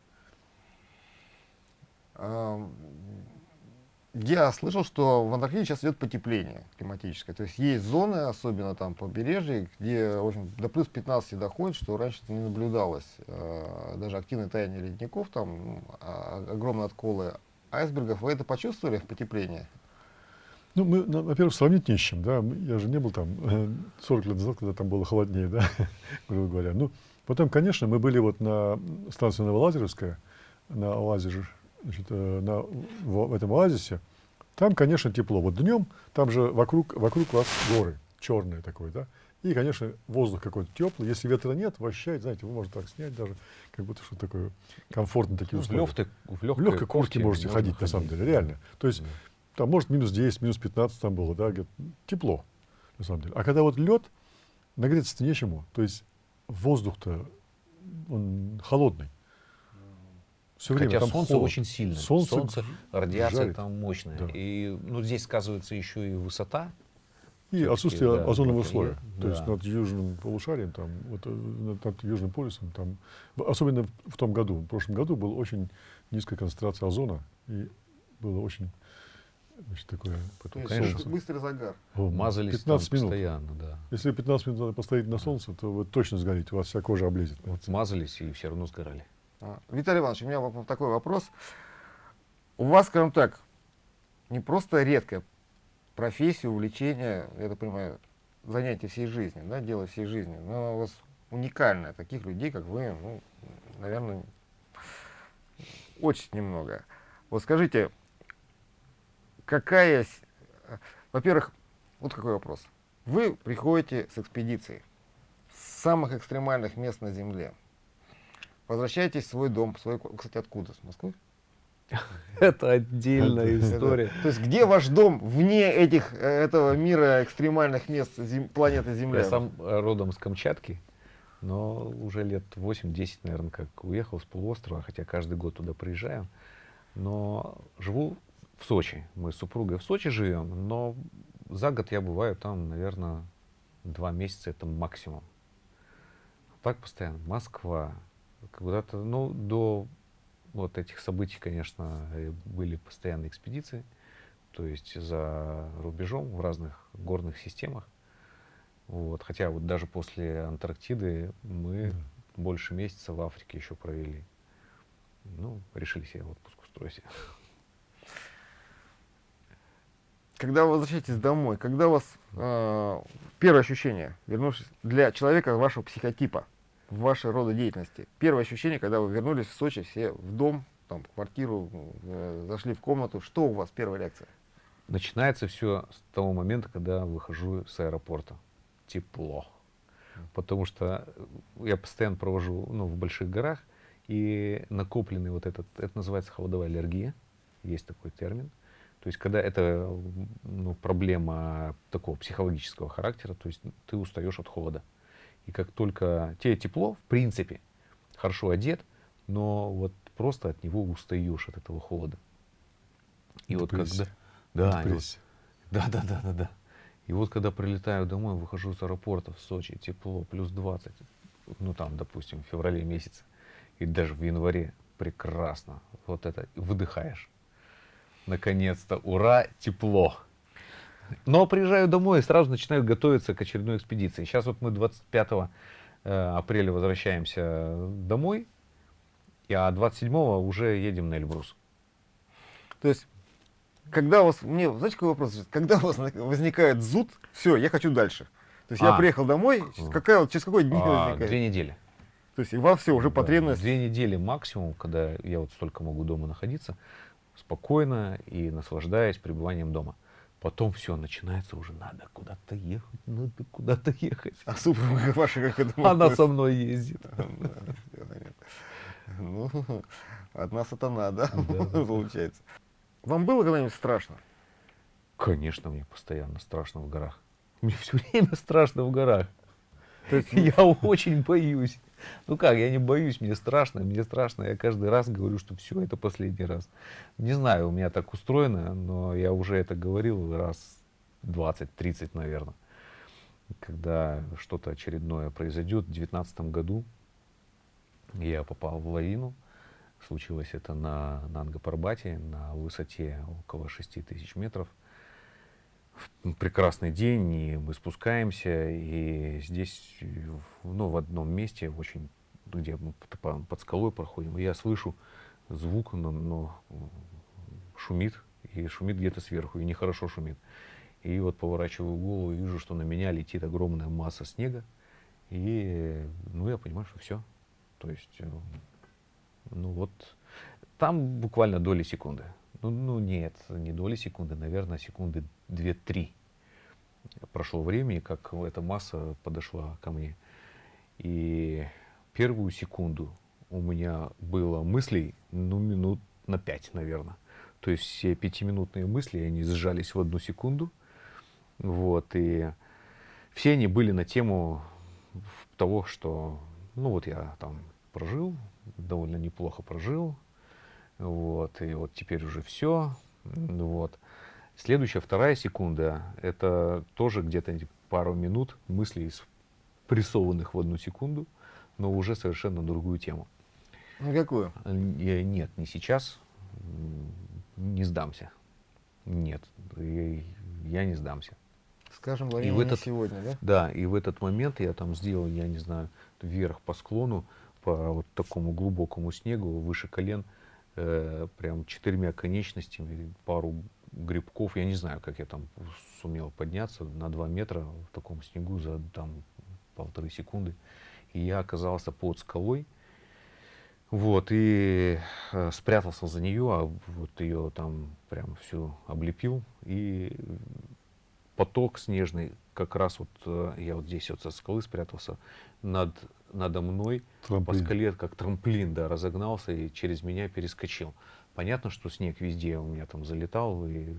Я слышал, что в Антарктиде сейчас идет потепление климатическое. То есть есть зоны, особенно там побережье, где в общем, до плюс 15 доходит, что раньше не наблюдалось. А, даже активное таяние ледников, там а, огромные отколы айсбергов. Вы это почувствовали в потеплении? Ну, мы, ну, во-первых, сравнить не с чем, да. Я же не был там 40 э, лет назад, когда там было холоднее, [laughs] да, грубо говоря. Ну, потом, конечно, мы были вот на станции Новолазеровская, на оазисе значит, э, на, в, в этом оазисе, там, конечно, тепло. Вот днем, там же вокруг, вокруг вас горы, черные такой, да, и, конечно, воздух какой-то теплый. Если ветра нет, вообще, знаете, вы можете так снять даже, как будто что такое комфортно такие ну, условия. В, легкой, в легкой, в легкой куртке можете ходить, ходить, на самом деле, реально. То есть, да. там, может, минус 10, минус 15 там было, да, тепло, на самом деле. А когда вот лед, нагреться-то нечему. То есть, воздух-то, он холодный. Все время Хотя там солнце холод. очень сильное. Солнце, солнце радиация жарит. там мощная. Да. И ну, здесь сказывается еще и высота. И отсутствие да, озонового слоя. Да. То есть над южным полушарием, там, вот, э, над, южным полюсом, там, особенно в, в том году, в прошлом году была очень низкая концентрация озона, и было очень значит, такое... Потом, конечно, быстрый загар. О, Мазались 15 минут. постоянно, да. Если 15 минут надо постоять на солнце, то вы точно сгорите, у вас вся кожа облезет. Вот мазались и все равно сгорали. А, Виталий Иванович, у меня такой вопрос. У вас, скажем так, не просто редкая профессия, увлечение, я так понимаю, занятие всей жизни, да, дело всей жизни. Но у вас уникальное. Таких людей, как вы, ну, наверное, очень немного. Вот скажите, какая... Во-первых, вот какой вопрос. Вы приходите с экспедицией с самых экстремальных мест на Земле. Возвращаетесь в свой дом. Свой... Кстати, откуда? С Москвы? [laughs] Это отдельная история. То есть где ваш дом вне этих, э, этого мира экстремальных мест зем, планеты Земля? Я сам родом с Камчатки, но уже лет 8-10, наверное, как уехал с полуострова, хотя каждый год туда приезжаю. Но живу в Сочи. Мы с супругой в Сочи живем, но за год я бываю там, наверное, два месяца это максимум. Так постоянно. Москва. Куда-то, ну, до вот этих событий, конечно, были постоянные экспедиции. То есть за рубежом в разных горных системах. Вот. Хотя вот даже после Антарктиды мы mm. больше месяца в Африке еще провели. Ну, решили себе отпуск устроить. Когда вы возвращаетесь домой, когда у вас э, первое ощущение, вернувшись для человека вашего психотипа, в вашей рода деятельности, первое ощущение, когда вы вернулись в Сочи, все в дом, там, квартиру, э, зашли в комнату, что у вас первая реакция? Начинается все с того момента, когда выхожу с аэропорта. Тепло. Потому что я постоянно провожу ну, в больших горах, и накопленный вот этот, это называется холодовая аллергия, есть такой термин. То есть, когда это ну, проблема такого психологического характера, то есть ты устаешь от холода. И как только тебе тепло, в принципе, хорошо одет, но вот просто от него устаешь, от этого холода. И вот когда... Да, вот, да, да, да, да, да. И вот когда прилетаю домой, выхожу с аэропорта в Сочи, тепло, плюс 20, ну там, допустим, в феврале месяце, и даже в январе, прекрасно. Вот это, выдыхаешь наконец-то, ура, тепло. Но приезжаю домой и сразу начинаю готовиться к очередной экспедиции. Сейчас вот мы 25 э, апреля возвращаемся домой, а 27 уже едем на Эльбрус. То есть, когда у вас, мне, знаете, какой вопрос? Когда у вас возникает зуд, все, я хочу дальше. То есть а, я приехал домой, какая, через какой день а, возникает? Две недели. То есть и во все уже да, потребность. Две недели максимум, когда я вот столько могу дома находиться спокойно и наслаждаясь пребыванием дома. Потом все, начинается уже, надо куда-то ехать, надо куда-то ехать. А супруга [laughs] ваша как это Она со мной ездит. Ну, от нас это надо, получается. Вам было когда-нибудь страшно? Конечно, мне постоянно страшно в горах. Мне все время страшно в горах. Есть я очень боюсь. Ну как, я не боюсь, мне страшно, мне страшно. Я каждый раз говорю, что все, это последний раз. Не знаю, у меня так устроено, но я уже это говорил раз 20-30, наверное. Когда что-то очередное произойдет, в 2019 году я попал в лавину. Случилось это на, на Ангапарбате, на высоте около 6 тысяч метров прекрасный день, и мы спускаемся, и здесь, ну, в одном месте, очень, где мы под, скалой проходим, я слышу звук, но, но шумит, и шумит где-то сверху, и нехорошо шумит. И вот поворачиваю голову вижу, что на меня летит огромная масса снега, и, ну, я понимаю, что все. То есть, э, ну вот, там буквально доли секунды. Ну, ну нет, не доли секунды, наверное, секунды 2-3 прошло времени, как эта масса подошла ко мне. И первую секунду у меня было мыслей, ну, минут на 5, наверное. То есть все пятиминутные мысли, они сжались в одну секунду. Вот, и все они были на тему того, что, ну, вот я там прожил, довольно неплохо прожил, вот, и вот теперь уже все. Вот. Следующая, вторая секунда, это тоже где-то пару минут мыслей, прессованных в одну секунду, но уже совершенно другую тему. На какую? Я, нет, не сейчас. Не сдамся. Нет, я, я не сдамся. Скажем, и в этот, сегодня, да? Да, и в этот момент я там сделал, я не знаю, вверх по склону, по вот такому глубокому снегу, выше колен – э, прям четырьмя конечностями, пару грибков. Я не знаю, как я там сумел подняться на 2 метра в таком снегу за там полторы секунды. И я оказался под скалой. Вот, и э, спрятался за нее, а вот ее там прям всю облепил. И поток снежный, как раз вот э, я вот здесь вот со скалы спрятался, над, надо мной Трамплин. по скале, как трамплин, да, разогнался и через меня перескочил. Понятно, что снег везде у меня там залетал, и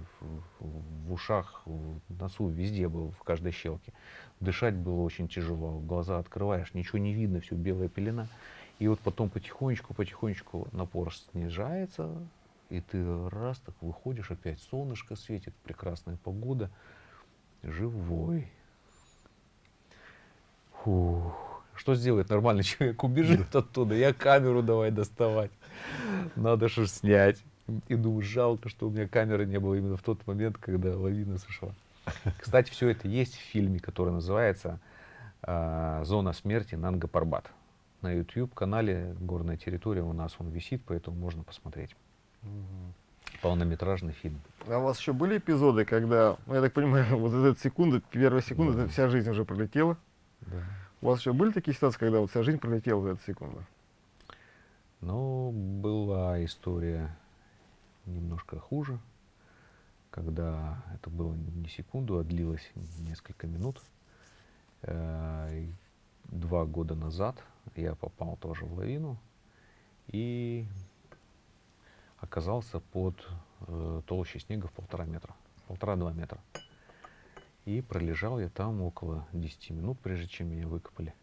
в, ушах, в носу, везде был, в каждой щелке. Дышать было очень тяжело, глаза открываешь, ничего не видно, все белая пелена. И вот потом потихонечку, потихонечку напор снижается, и ты раз так выходишь, опять солнышко светит, прекрасная погода, живой. Фух. Что сделает нормальный [laughs] человек? Убежит оттуда. Я камеру давай доставать. Надо же снять. И думаю, жалко, что у меня камеры не было именно в тот момент, когда лавина сошла. [laughs] Кстати, все это есть в фильме, который называется а, «Зона смерти Нанга Парбат». На YouTube-канале «Горная территория» у нас он висит, поэтому можно посмотреть. Полнометражный фильм. А у вас еще были эпизоды, когда, ну, я так понимаю, [laughs] вот эта секунда, первая секунда, это вся жизнь уже пролетела? Да. У вас еще были такие ситуации, когда вот вся жизнь пролетела за эту секунду? Но была история немножко хуже, когда это было не секунду, а длилось несколько минут. Э, Два года назад я попал тоже в лавину и оказался под э, толщей снега в полтора метра, полтора-два метра. И пролежал я там около 10 минут, прежде чем меня выкопали.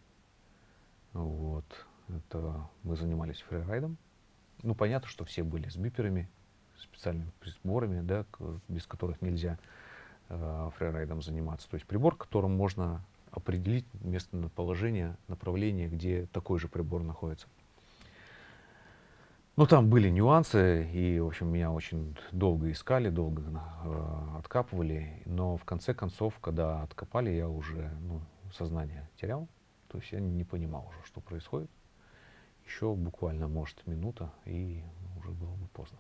Вот. Это мы занимались фрирайдом. Ну, понятно, что все были с биперами, специальными приборами, да, без которых нельзя э, фрирайдом заниматься. То есть прибор, которым можно определить местоположение, направление, где такой же прибор находится. Ну, там были нюансы, и, в общем, меня очень долго искали, долго э, откапывали. Но в конце концов, когда откопали, я уже ну, сознание терял. То есть я не понимал уже, что происходит. Еще буквально, может, минута, и уже было бы поздно.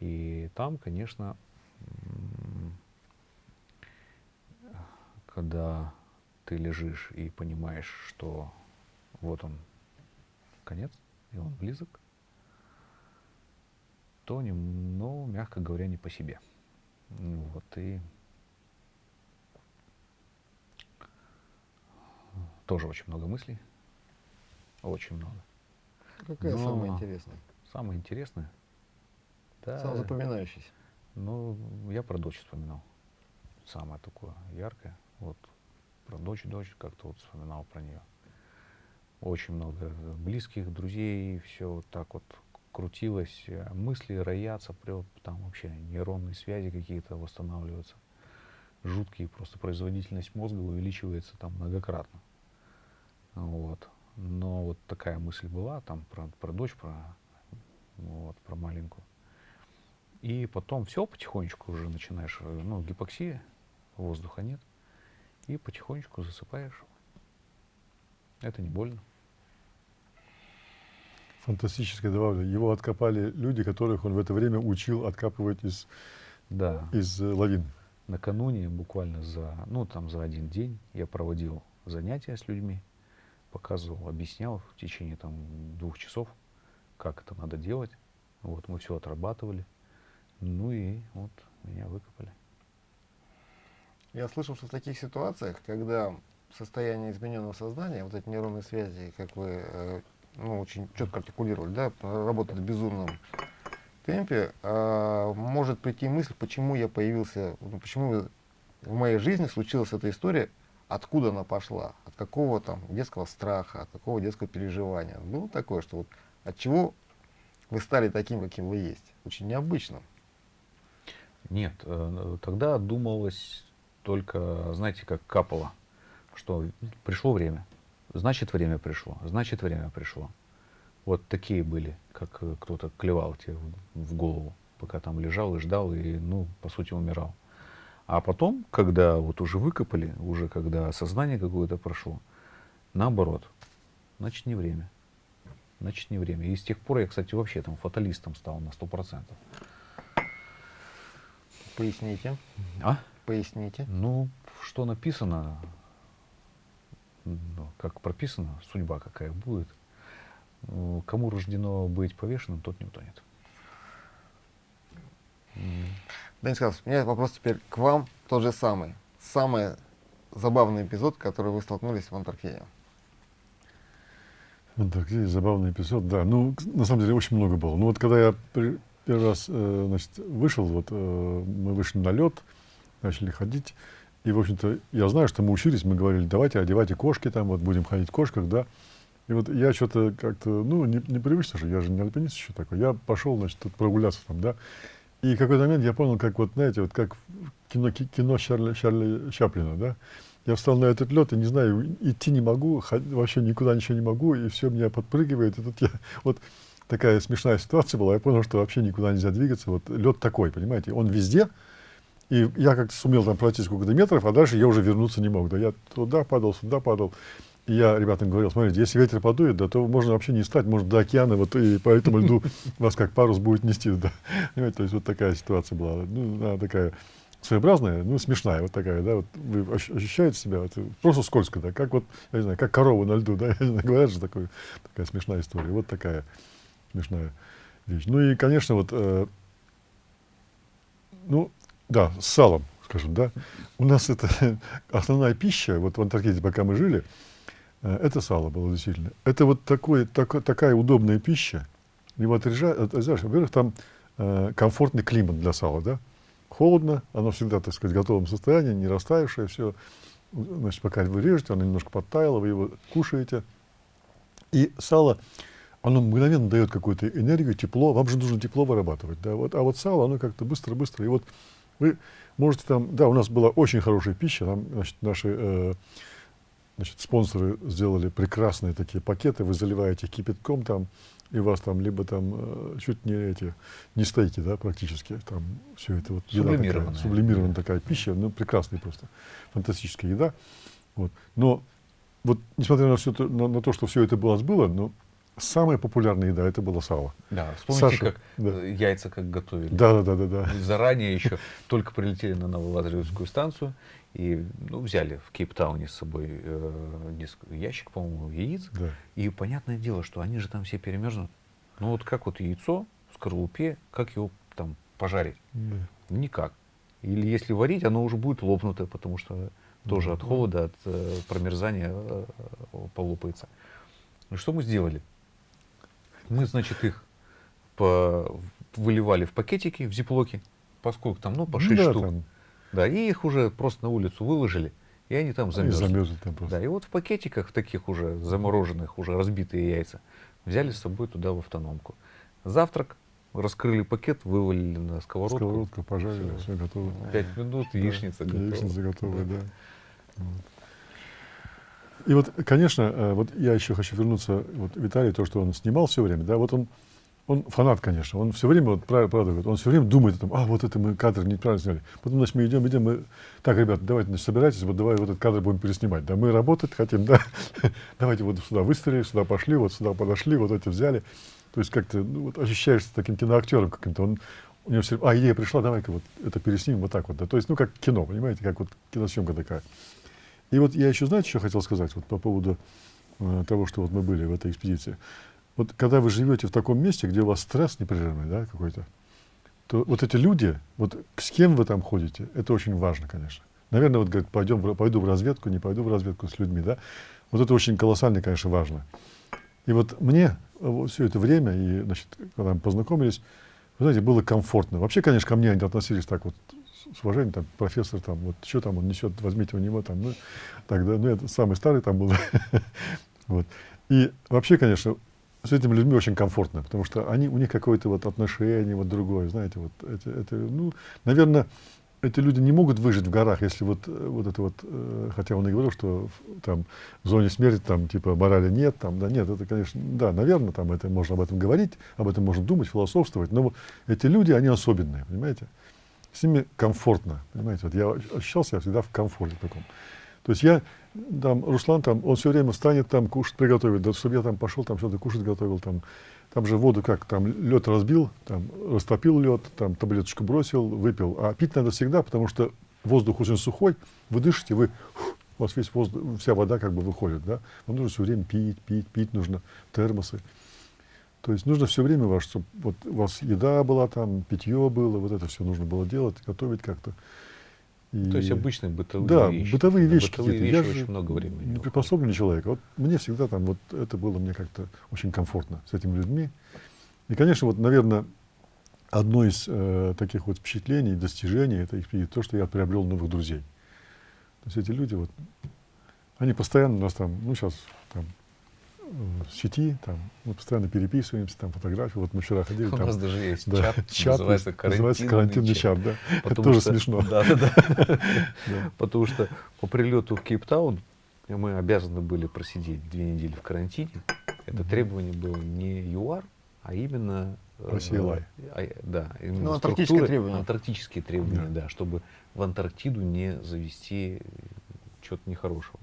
И там, конечно, когда ты лежишь и понимаешь, что вот он конец, и он близок, то, ну, мягко говоря, не по себе. Ну Вот, и тоже очень много мыслей, очень много. Какая Но- самая интересная? Самое интересное, да, Самая запоминающаяся? ну, я про дочь вспоминал. Самое такое яркое. Вот про дочь, дочь, как-то вот вспоминал про нее. Очень много близких, друзей, все вот так вот крутилось. э, Мысли роятся, там вообще нейронные связи какие-то восстанавливаются. Жуткие, просто производительность мозга увеличивается там многократно. Вот. Но вот такая мысль была там про, про дочь, про, вот, про маленькую. И потом все потихонечку уже начинаешь, э, ну, гипоксия, воздуха нет, и потихонечку засыпаешь. Это не больно. Фантастическое добавлю. Его откопали люди, которых он в это время учил откапывать из, Да. из э, лавин. Накануне, буквально за, ну, там за один день я проводил занятия с людьми, показывал, объяснял в течение там двух часов, как это надо делать. Вот мы все отрабатывали. Ну и вот меня выкопали. Я слышал, что в таких ситуациях, когда состояние измененного сознания, вот эти нейронные связи, как вы э, ну, очень четко артикулировали, да, работают в безумном темпе, а, может прийти мысль, почему я появился, ну, почему в моей жизни случилась эта история, откуда она пошла, от какого там детского страха, от какого детского переживания. Ну, такое, что вот от чего вы стали таким, каким вы есть. Очень необычно. Нет, э, тогда думалось только, знаете, как капало, что пришло время, значит время пришло, значит время пришло. Вот такие были, как э, кто-то клевал тебе в- голову, пока там лежал и ждал, и, ну, по сути, умирал. А потом, когда вот уже выкопали, уже когда сознание какое-то прошло, наоборот, значит не время. Значит не время. И с тех пор я, кстати, вообще там фаталистом стал на сто процентов. Поясните. А? Поясните. Ну, что написано, как прописано, судьба какая будет. Ну, Кому рождено быть повешенным, тот не утонет. Денис Карлович, у меня вопрос теперь к вам тот же самый. Самый забавный эпизод, который вы столкнулись в Антарктиде. В Антарктиде забавный эпизод, да. Ну, на самом деле очень много было. Ну вот когда я при- первый раз э, значит, вышел, вот э, мы вышли на лед, начали ходить. И, в общем-то, я знаю, что мы учились, мы говорили, давайте одевайте кошки там, вот будем ходить в кошках, да. И вот я что-то как-то, ну, не, непривычно же, я же не альпинист еще такой. Я пошел, значит, тут прогуляться там, да. И какой-то момент я понял, как вот, знаете, вот как кино, ки- кино Чарли, Чарли Чаплина, да. Я встал на этот лед и не знаю, идти не могу, вообще никуда ничего не могу, и все меня подпрыгивает. И тут я, [laughs] вот такая смешная ситуация была, я понял, что вообще никуда нельзя двигаться. Вот лед такой, понимаете, он везде, и я как-то сумел там пройти сколько-то метров, а дальше я уже вернуться не мог. Да я туда падал, сюда падал. И я ребятам говорил, смотрите, если ветер подует, да, то можно вообще не стать, может, до океана, вот, и по этому льду [laughs] вас как парус будет нести. Да. Понимаете, то есть вот такая ситуация была. Ну, она такая своеобразная, ну, смешная вот такая, да, вот вы ощ- ощущаете себя, вот, просто скользко, да, как вот, я не знаю, как корова на льду, да, [laughs] знаю, говорят же такой, такая смешная история, вот такая смешная вещь. Ну и, конечно, вот, э, ну, да, с салом, скажем, да. У нас это [laughs] основная пища, вот в Антарктиде, пока мы жили, э, это сало было действительно. Это вот такой, тако- такая удобная пища. Его отрезаешь. во-первых, там э, комфортный климат для сала, да. Холодно, оно всегда, так сказать, в готовом состоянии, не растаявшее, все. Значит, пока вы режете, оно немножко подтаяло, вы его кушаете. И сало, оно мгновенно дает какую-то энергию, тепло. Вам же нужно тепло вырабатывать. Да? Вот, а вот сало, оно как-то быстро-быстро. И вот вы можете там... Да, у нас была очень хорошая пища. Там, значит, наши э, значит, спонсоры сделали прекрасные такие пакеты. Вы заливаете кипятком там, и у вас там либо там э, чуть не эти, не стейки, да, практически. Там все это вот еда такая, Сублимированная. сублимированная такая пища. Ну, прекрасная просто. Фантастическая еда. Вот. Но вот несмотря на, все то, на, на то, что все это было, но самая популярная еда это было сало. Да, вспомните, Саша, как да. э, яйца как готовили. Да, да, да, да, да. Заранее еще только прилетели на Новолазаревскую станцию и ну, взяли в Кейптауне с собой э, ящик, по-моему, яиц. да. И понятное дело, что они же там все перемерзнут. Ну вот как вот яйцо в скорлупе, как его там пожарить? Да. Никак. Или если варить, оно уже будет лопнутое, потому что тоже от холода, от э, промерзания э, э, полопается. И что мы сделали? Мы, значит, их по- выливали в пакетики, в зиплоки, поскольку там, ну, по 6 да, штук. там, Да, и их уже просто на улицу выложили, и они там они замерзли. замерзли там просто. Да, и вот в пакетиках, таких уже замороженных, уже разбитые яйца, взяли с собой туда в автономку. Завтрак, раскрыли пакет, вывалили на сковородку. Сковородку пожарили, Всё. все готово. Пять минут, Да, яичница готова. Яичница готовая, да. Вот. И вот, конечно, э, вот я еще хочу вернуться, вот Виталий, то, что он снимал все время, да, вот он, он фанат, конечно, он все время, вот правда, говорит, он все время думает о том, а, вот это мы кадр неправильно сняли. Потом, значит, мы идем, идем, мы, так, ребята, давайте, значит, собирайтесь, вот давай вот этот кадр будем переснимать, да, мы работать хотим, да, [laughs] давайте вот сюда выстрелили, сюда пошли, вот сюда подошли, вот эти взяли. То есть как-то, ну, вот ощущаешься таким киноактером каким-то, он, у него все, а, идея пришла, давай-ка вот это переснимем вот так вот, да, то есть, ну, как кино, понимаете, как вот киносъемка такая. И вот я еще, знаете, что хотел сказать вот по поводу э, того, что вот мы были в этой экспедиции. Вот когда вы живете в таком месте, где у вас стресс непрерывный, да, какой-то, то вот эти люди, вот с кем вы там ходите, это очень важно, конечно. Наверное, вот говорит, пойдем, пойду в разведку, не пойду в разведку с людьми, да. Вот это очень колоссально, конечно, важно. И вот мне все это время, и, значит, когда мы познакомились, вы знаете, было комфортно. Вообще, конечно, ко мне они относились так вот с- уважением, там, профессор, там, вот, что там он несет, возьмите у него, там, ну, так, да, ну, это самый старый там был. [laughs] вот. И вообще, конечно, с этими людьми очень комфортно, потому что они, у них какое-то вот отношение вот другое, знаете, вот, это, это, ну, наверное, эти люди не могут выжить в горах, если вот, вот это вот, э, хотя он и говорил, что там в зоне смерти там типа морали нет, там, да нет, это, конечно, да, наверное, там это можно об этом говорить, об этом можно думать, философствовать, но вот эти люди, они особенные, понимаете? С ними комфортно, понимаете? Вот я ощущал себя всегда в комфорте таком. То есть я там, Руслан там, он все время встанет там, кушать приготовит, да, чтобы я там пошел, там что-то кушать готовил, там, там же воду как, там лед разбил, там растопил лед, там таблеточку бросил, выпил. А пить надо всегда, потому что воздух очень сухой, вы дышите, вы, у вас весь воздух, вся вода как бы выходит, да. Вам нужно все время пить, пить, пить нужно, термосы. То есть нужно все время, ваш, чтобы вот у вас еда была там, питье было, вот это все нужно было делать, готовить как-то. И... То есть обычные бытовые да, вещи. бытовые вещи бытовые. Вещи Я очень много времени. Не приспособленный человек. Вот мне всегда там вот это было мне как-то очень комфортно с этими людьми. И, конечно, вот, наверное, одно из э, таких вот впечатлений, достижений, это их, то, что я приобрел новых друзей. То есть эти люди вот, они постоянно у нас там, ну сейчас там в сети, там, мы постоянно переписываемся, там фотографии. Вот мы вчера ходили. [laughs] У там, нас даже есть да, чат, чат называется есть, называется карантинный чат, да. Это Потому тоже что- смешно. [laughs] Да, да, да. [laughs] Да. Потому что по прилету в Кейптаун мы обязаны были просидеть две недели в карантине. Это требование было не ЮАР, а именно... э, Россия Лай. а, Да, именно Ну, антарктические структуры- требования. Антарктические требования, Да. да, чтобы в Антарктиду не завести чего-то нехорошего.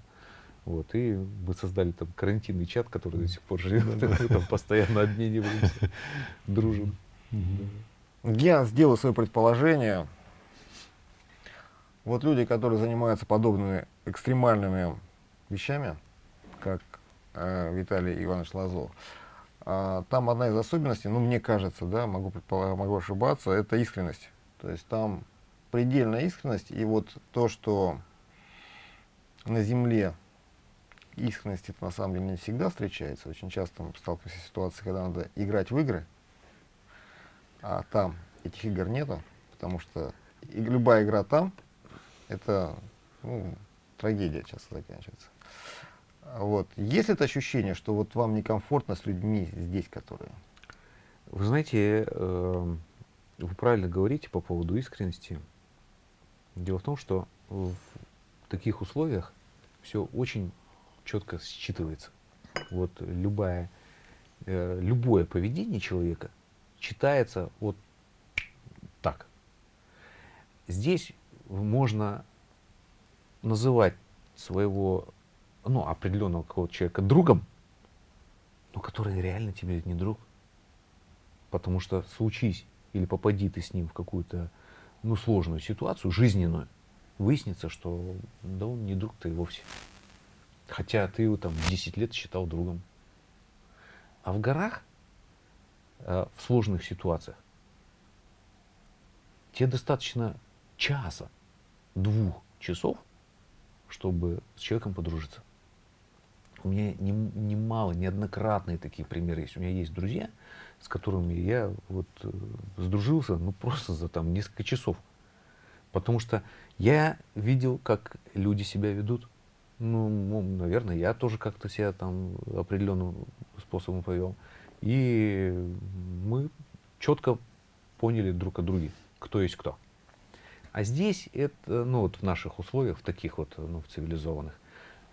Вот, и мы создали там карантинный чат, который до сих пор живет. [laughs] Мы там постоянно обмениваемся, [laughs] дружим. Я сделаю свое предположение. Вот люди, которые занимаются подобными экстремальными вещами, как э, Виталий Иванович Лазов, а, там одна из особенностей, ну, мне кажется, да, могу, могу ошибаться, это искренность. То есть там предельная искренность, и вот то, что на Земле искренность это на самом деле не всегда встречается. Очень часто мы сталкиваемся с ситуацией, когда надо играть в игры, а там этих игр нету, потому что и любая игра там, это ну, трагедия часто заканчивается. Вот. Есть это ощущение, что вот вам некомфортно с людьми здесь, которые... Вы знаете, э, вы правильно говорите по поводу искренности. Дело в том, что в таких условиях все очень четко считывается. Вот любая, э, любое поведение человека читается вот так. Здесь можно называть своего ну, определенного какого-то человека другом, но который реально тебе не друг. Потому что случись или попади ты с ним в какую-то ну, сложную ситуацию, жизненную, выяснится, что да он не друг-то и вовсе. Хотя ты его там 10 лет считал другом. А в горах, э, в сложных ситуациях, тебе достаточно часа, двух часов, чтобы с человеком подружиться. У меня нем- немало, неоднократные такие примеры есть. У меня есть друзья, с которыми я вот э, сдружился, ну просто за там несколько часов. Потому что я видел, как люди себя ведут. Ну, наверное, я тоже как-то себя там определенным способом повел. И мы четко поняли друг о друге, кто есть кто. А здесь это, ну вот в наших условиях, в таких вот, ну, в цивилизованных,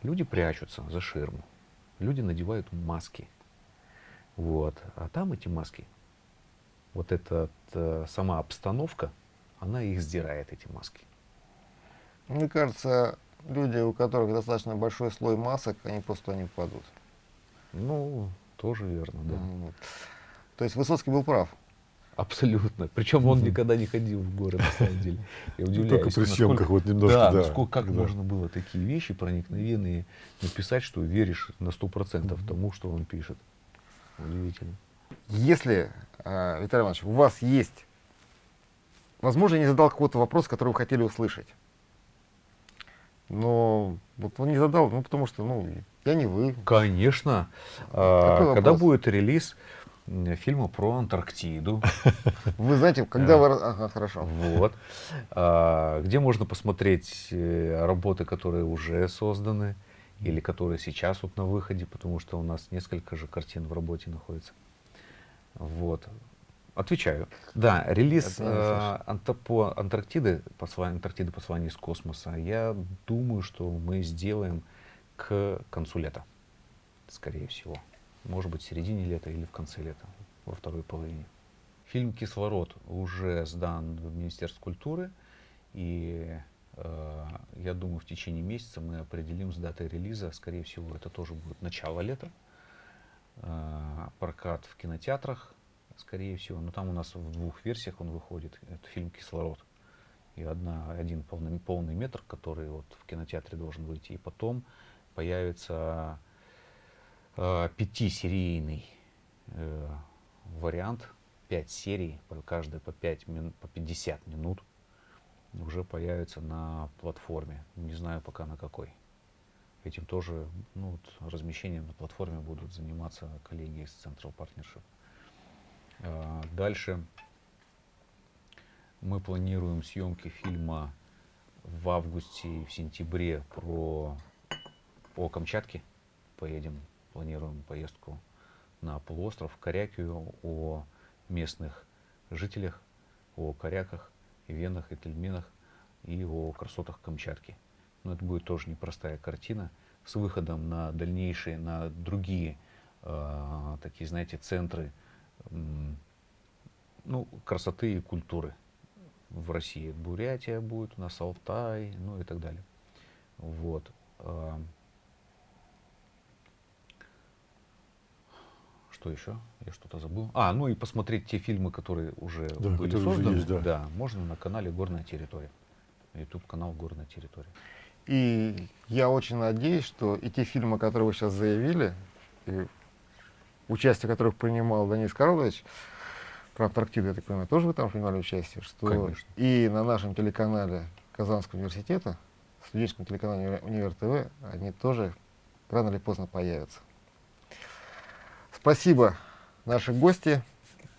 люди прячутся за ширму, люди надевают маски. Вот. А там эти маски, вот эта э, сама обстановка, она их сдирает, эти маски. Мне кажется, люди, у которых достаточно большой слой масок, они просто не попадут. Ну, тоже верно, да. Вот. То есть Высоцкий был прав. Абсолютно. Причем он никогда не ходил в горы, на самом деле. Я [laughs] удивляюсь. Только при съемках вот немножко, Да, да. насколько, как да. можно было такие вещи проникновенные написать, что веришь на сто процентов тому, что он пишет. Удивительно. Если, э, Виталий Иванович, у вас есть, возможно, я не задал какой-то вопрос, который вы хотели услышать, но вот он не задал, ну, потому что, ну, я не вы. Конечно. А, когда будет релиз фильма про Антарктиду? [laughs] Вы знаете, когда Да. вы... Ага, хорошо. Вот. А, Где можно посмотреть э, работы, которые уже созданы или которые сейчас вот на выходе, потому что у нас несколько же картин в работе находится. Вот. Отвечаю. Да, релиз э, Анта- по Антарктиды, послание, Антарктиды послание из космоса, я думаю, что мы сделаем к концу лета, скорее всего. Может быть, в середине лета или в конце лета, во второй половине. Фильм «Кислород» уже сдан в Министерство культуры, и Э, я думаю, в течение месяца мы определим с датой релиза. Скорее всего, это тоже будет начало лета. Э, прокат в кинотеатрах, скорее всего. Но там у нас в двух версиях он выходит. Это фильм «Кислород». И одна, один полный, полный метр, который вот в кинотеатре должен выйти. И потом появится э, пятисерийный э, вариант, пять серий, каждая по, 5 мин, по 50 минут уже появится на платформе. Не знаю пока на какой. Этим тоже ну, вот, размещением на платформе будут заниматься коллеги из Central Partnership. А, дальше мы планируем съемки фильма в августе в сентябре про по Камчатке. Поедем, планируем поездку на полуостров Корякию, о местных жителях, о коряках, венах, и тельменах, и о красотах Камчатки. Но это будет тоже непростая картина с выходом на дальнейшие, на другие э, такие, знаете, центры ну, красоты и культуры в России. Бурятия будет, у нас Алтай, ну и так далее. Вот. Что еще? Я что-то забыл. А, ну и посмотреть те фильмы, которые уже да, были которые созданы. Уже есть, да. да, можно на канале Горная территория. YouTube канал Горная территория. И я очень надеюсь, что и те фильмы, которые вы сейчас заявили, и участие которых принимал Денис Карлович, про Антарктиду, я так понимаю, тоже вы там принимали участие, что Конечно. и на нашем телеканале Казанского университета, студенческом телеканале Универ ТВ, они тоже рано или поздно появятся. Спасибо, наши гости.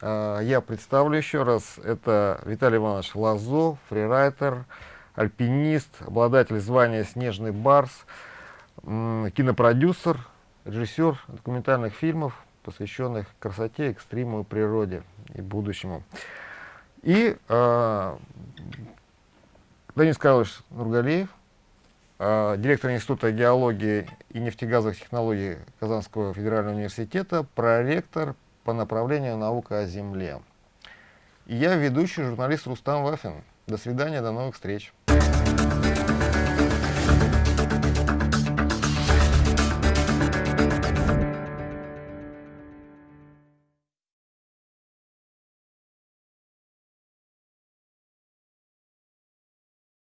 А, я представлю еще раз. Это Виталий Иванович Лазо, фрирайтер, альпинист, обладатель звания «Снежный барс», кинопродюсер, режиссер документальных фильмов, посвященных красоте, экстриму, природе и будущему. И э, Денис Карлович Нургалиев, Э, директор Института геологии и нефтегазовых технологий Казанского федерального университета, проректор по направлению наука о Земле. И я ведущий журналист Рустам Вафин. До свидания, до новых встреч.